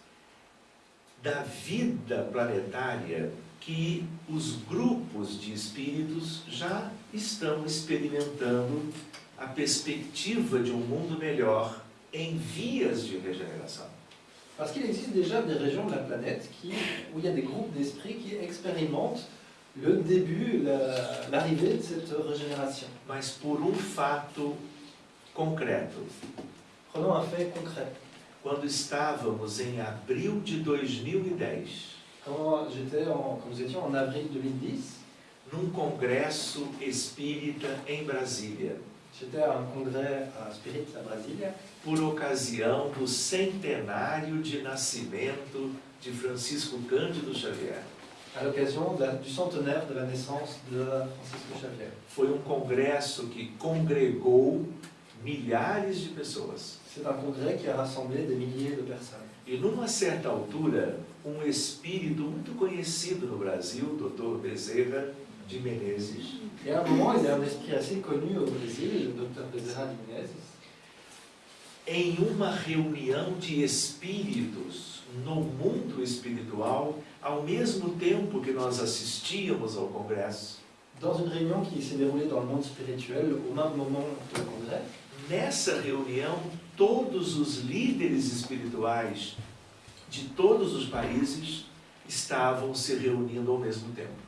da vida planetária que os grupos de espíritos já estão experimentando a perspectiva de um mundo melhor em vias de regeneração. Parce qu'il existe déjà des régions de la planète qui, où il y a des groupes d'esprits qui expérimentent le début, la- l'arrivée de cette régénération. Mas por um fato concreto. Prenons un fait concret. Quando estávamos em abril de 2010, Quand, j'étais en, quand nous étions en avril 2010, num congresso espírita em Brasília, j'étais à un congrès à Spirit à Brasilia por ocasião do centenário de nascimento de Francisco Cândido Xavier. à l'occasion du centenaire de la naissance de Francisco Xavier. Foi um congresso que congregou milhares de pessoas. C'est un congrès qui a rassemblé des milliers de personnes. E numa certa altura, um espírito muito conhecido no Brasil, Dr. Bezerra de Menezes, Et à un moment, il y a un esprit assez connu au Brésil, le docteur Bezerra de Menezes, em uma reunião de espíritos no mundo espiritual, ao mesmo tempo que nós assistíamos ao congresso, dans une réunion qui s'est déroulée dans le monde spirituel au même moment du congrès. nessa reunião, todos os líderes espirituais de todos os países estavam se reunindo ao mesmo tempo.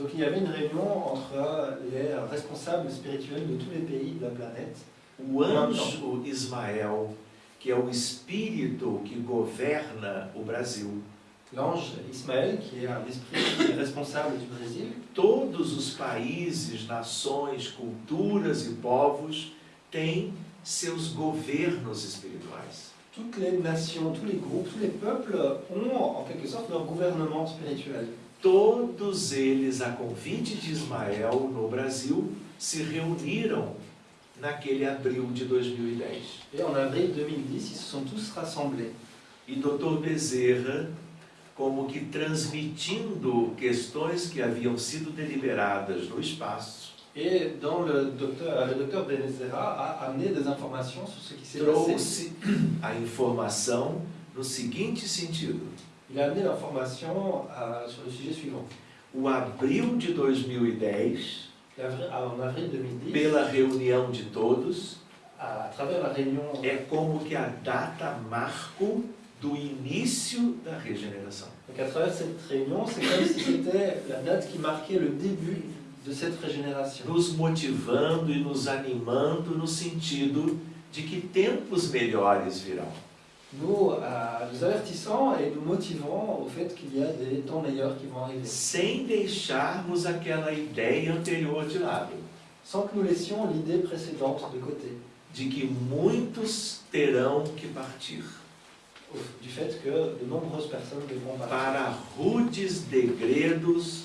Donc il y avait une réunion entre les responsables spirituels de tous les pays de la planète. O anjo Ismael, que é o espírito que governa o Brasil, L'ange est un esprit qui est responsable du Brésil, todos os países, nações, culturas e povos têm seus governos espirituais. toutes les nations, tous les groupes, tous les peuples ont en quelque sorte leur gouvernement spirituel. Todos eles, a convite de Ismael no Brasil, se reuniram naquele abril de 2010. Et en avril 2010, ils se sont tous rassemblés. E Dr. Bezerra, como que transmitindo questões que haviam sido deliberadas no espaço, Et dans le docteur, le docteur Benezera a amené des informations sur ce qui s'est passé. trouxe a informação no seguinte sentido: Il a amené l'information euh, sur le sujet suivant. o abril de 2010, Et avri- En avril 2010, pela reunião de todos, à travers la réunion, é como que a data marco do início da regeneração. Donc à travers cette réunion, c'est comme si c'était la date qui marquait le début de cette régénération. Nos motivando e nos animando no sentido de que tempos melhores virão. Nous, euh, nous avertissant et nous motivant au fait qu'il y a des temps meilleurs qui vont arriver. Sem deixarmos aquela ideia anterior de lado, Sans que nous laissions l'idée précédente de côté. de que muitos terão que partir Du fait que de nombreuses personnes devront partir. para rudes degredos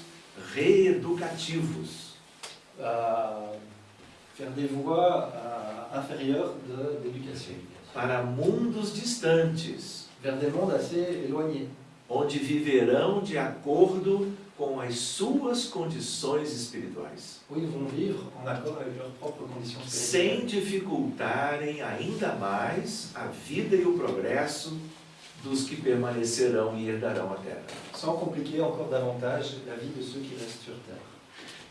reeducativos. euh, faire des voies euh, inférieures de- d'éducation. Para mundos distantes, Vers des mondes assez éloignés. onde viverão de acordo com as suas condições espirituais, Où ils vont vivre en accord avec leurs propres conditions sem dificultarem ainda mais a vida e o progresso dos que permanecerão e herdarão a terra. Sans compliquer encore davantage la vie de ceux qui restent sur Terre.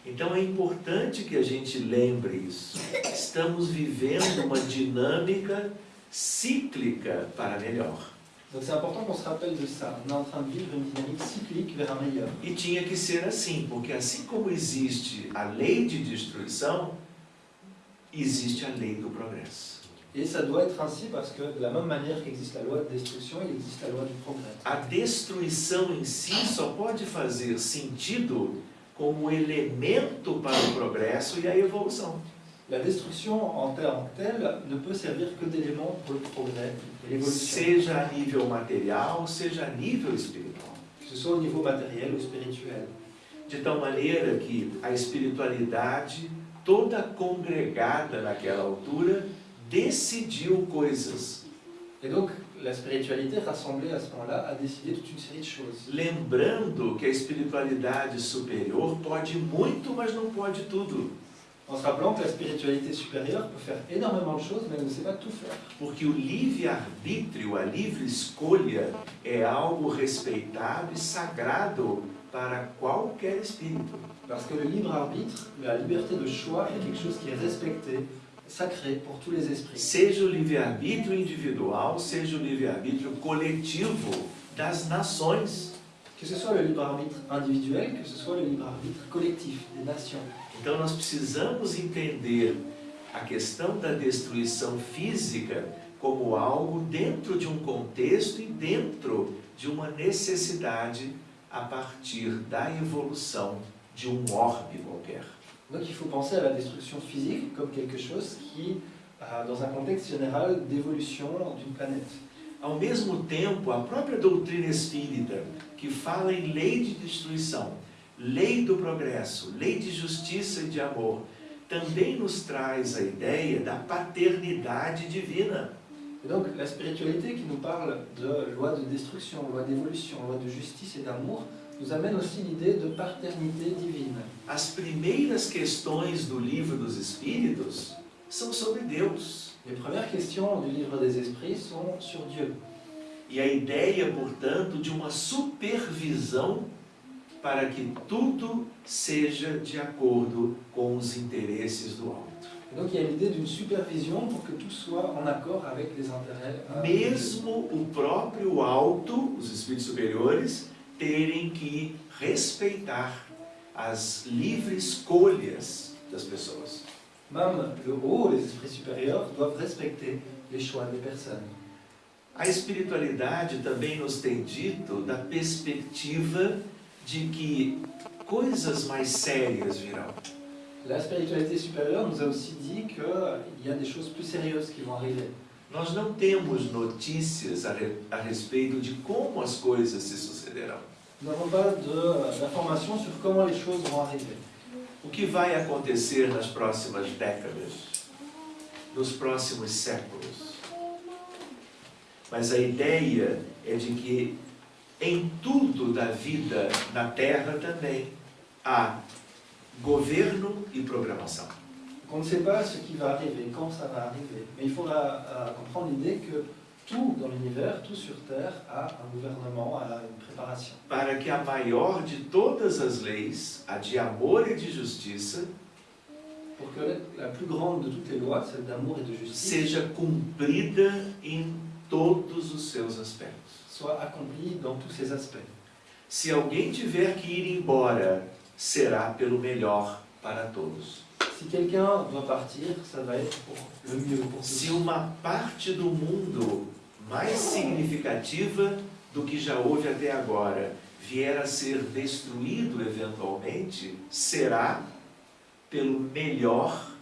Então é importante que a gente lembre isso. Estamos vivendo uma dinâmica cíclica para melhor. Donc c'est important qu'on se rappelle de ça. On est en train de vivre une dynamique cyclique vers un meilleur. E tinha que ser assim, porque assim como existe a lei de destruição, existe a lei do progresso. Et ça doit être ainsi parce que de la même manière qu'existe la loi de destruction, il existe la loi du progrès. A destruição em si só pode fazer sentido como elemento para o progresso e a evolução. La destruction en tant que telle ne peut servir que d'élément pour le progrès et l'évolution, Seja a nível material, seja a nível espiritual. que ce soit au niveau matériel ou spirituel. De tal maneira que a espiritualidade, toda congregada naquela altura, decidiu coisas. Et donc la spiritualité rassemblée à ce moment-là a décidé toute une série de choses. Lembrando que a espiritualidade superior pode muito, mas não pode tudo. En se rappelant que la spiritualité supérieure peut faire énormément de choses, mais elle ne sait pas tout faire. Porque o livre-arbítrio, a livre escolha, é algo respeitado e sagrado para qualquer espírito. Parce que le libre arbitre, la liberté de choix est quelque chose qui est respecté, sacré pour tous les esprits. Seja o livre-arbítrio individual, seja o livre-arbítrio coletivo das nações. Que ce soit le libre arbitre individuel, que ce soit le libre arbitre collectif des nations. Então nós precisamos entender a questão da destruição física como algo dentro de um contexto e dentro de uma necessidade a partir da evolução de um orbe qualquer. Donc il faut penser à la destruction physique comme quelque chose qui, euh, dans un contexte général d'évolution d'une planète. Ao mesmo tempo, a própria doutrina espírita, que fala em lei de destruição, lei do progresso, lei de justiça e de amor, também nos traz a ideia da paternidade divina. Et donc la spiritualité qui nous parle de loi de destruction, loi d'évolution, loi de justice et d'amour, nous amène aussi l'idée de paternité divine. As primeiras questões do livro dos Espíritos são sobre Deus. Les premières questions du livre des esprits sont sur Dieu. E a ideia, portanto, de uma supervisão para que tudo seja de acordo com os interesses do alto. Donc il y a l'idée d'une supervision pour que tout soit en accord avec les intérêts. euh, Mesmo o próprio alto, os espíritos superiores, terem que respeitar as livres escolhas das pessoas. Même le haut, les esprits supérieurs, doivent respecter les choix des personnes. A espiritualidade também nos tem dito da perspectiva de que coisas mais sérias virão. La spiritualité supérieure nous a aussi dit qu'il y a des choses plus sérieuses qui vont arriver. Nós não temos notícias a, re- a respeito de como as coisas se sucederão. Nous n'avons pas d'informations sur comment les choses vont arriver. O que vai acontecer nas próximas décadas, nos próximos séculos. Mas a ideia é de que em tudo da vida na Terra também há governo e programação. On ne sait pas ce qui va arriver, quand ça va arriver. Mais il faudra euh, comprendre l'idée que tout dans l'univers, tout sur Terre, a un gouvernement, a une préparation. Para que a maior de todas as leis, a de amor e de justiça, Pour que la plus grande de toutes les lois, celle d'amour et de justice, seja cumprida em todos os seus aspectos. Soit accomplie dans tous ses aspects. Se alguém tiver que ir embora, será pelo melhor para todos. Si quelqu'un doit partir, ça va être pour le mieux pour Se uma parte do mundo mais significativa do que já houve até agora vier a ser destruído eventualmente, será pelo melhor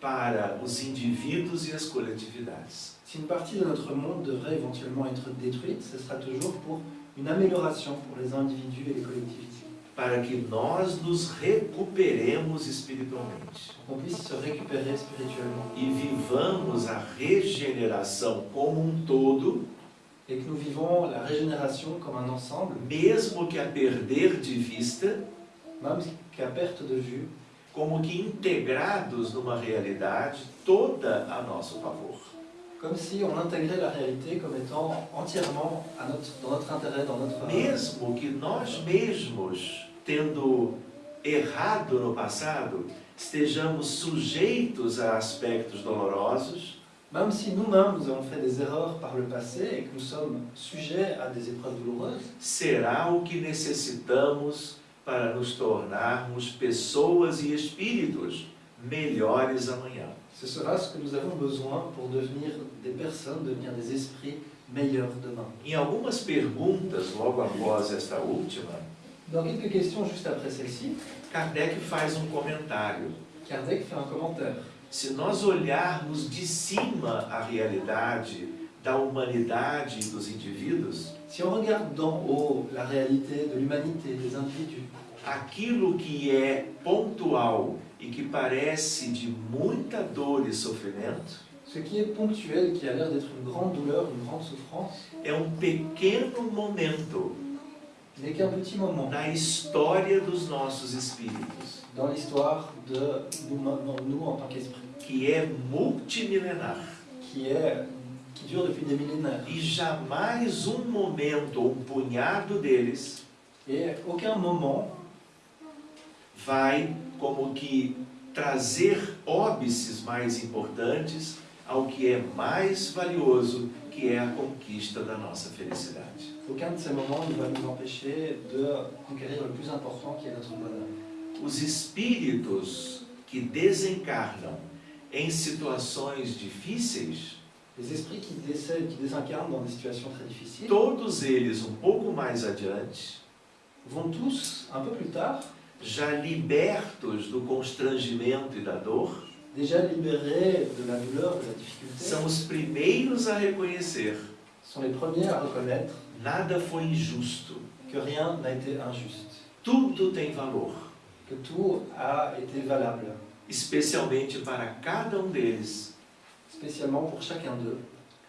para os indivíduos e as coletividades. Si une partie de notre monde devrait éventuellement être détruite, ce sera toujours pour une amélioration pour les individus et les collectivités. Para que nós nos recuperemos espiritualmente. Puisse se récupérer spirituellement. E vivamos a regeneração como um todo, et que nous vivons la régénération comme un ensemble, mesmo que a perder de vista, même qu'à perte de vue, como que integrados numa realidade toda a nosso favor. Comme si on intégrait la réalité comme étant entièrement à notre, dans notre intérêt, dans notre... Mesmo que nós mesmos, tendo errado no passado, estejamos sujeitos a aspectos dolorosos, Même si nous-mêmes nous avons fait des erreurs par le passé et que nous sommes sujets à des épreuves douloureuses, será o que necessitamos para nos tornarmos pessoas e espíritos melhores amanhã. ce sera ce que nous avons besoin pour devenir des personnes, devenir des esprits meilleurs demain. Em algumas perguntas, logo após esta última, Dans quelques questions juste après celle-ci, Kardec faz um comentário. Kardec fait un commentaire. Se nós olharmos de cima a realidade da humanidade e dos indivíduos, Si on regarde d'en haut la réalité de l'humanité, des individus, aquilo que é pontual e que parece de muita dor e sofrimento, ce qui est ponctuel, qui a l'air d'être une grande douleur, une grande souffrance, é um pequeno momento n'est qu'un petit moment na história dos nossos espíritos, dans l'histoire de nous, en tant qu'esprit, que é multimilenar. qui, est, qui dure depuis des millénaires. E jamais um momento, ou um punhado deles, Et aucun moment vai como que trazer óbices mais importantes ao que é mais valioso, que é a conquista da nossa felicidade. Aucun de ces moments ne va nous empêcher de conquérir le plus important qui est notre bonheur. Os espíritos que desencarnam em situações difíceis, Les esprits qui décèdent, qui désincarnent dans des situations très difficiles, todos eles um pouco mais adiante, vont tous, un peu plus tard, já libertos do constrangimento e da dor, déjà libérés de la douleur, de la difficulté, são os primeiros a reconhecer: sont les premiers à reconnaître nada foi injusto, que rien n'a été injuste, tudo tem valor. que tout a été valable, especialmente para cada um deles, spécialement pour chacun d'eux,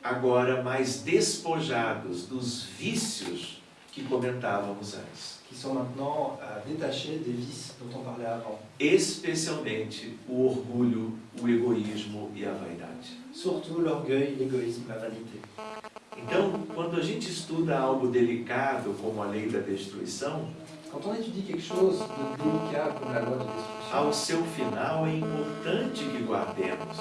agora mais despojados dos vícios que comentávamos antes, qui sont maintenant euh, détachés des vices dont on parlait avant, especialmente o orgulho, o egoísmo e a vaidade. surtout l'orgueil, l'égoïsme, la vanité. Então, quando a gente estuda algo delicado como a lei da destruição, Quand on étudie quelque chose de délicat comme la loi de destruction, ao seu final é importante que guardemos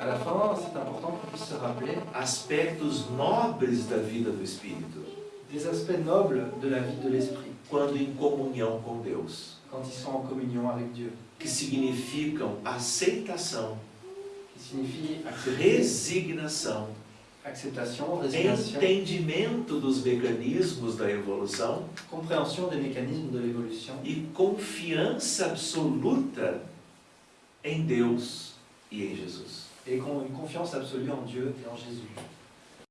à la fin, c'est important qu'on puisse se rappeler aspectos nobres da vida do espírito, des aspects nobles de la vie de l'esprit quando em comunhão com Deus, quand ils sont en communion avec Dieu, que significam aceitação, qui signifie resignação, acceptation, résignation, entendimento dos mecanismos da evolução compréhension des mécanismes de l'évolution. e confiança absoluta em Deus e em Jesus. et con- une confiance absolue en Dieu et en Jésus.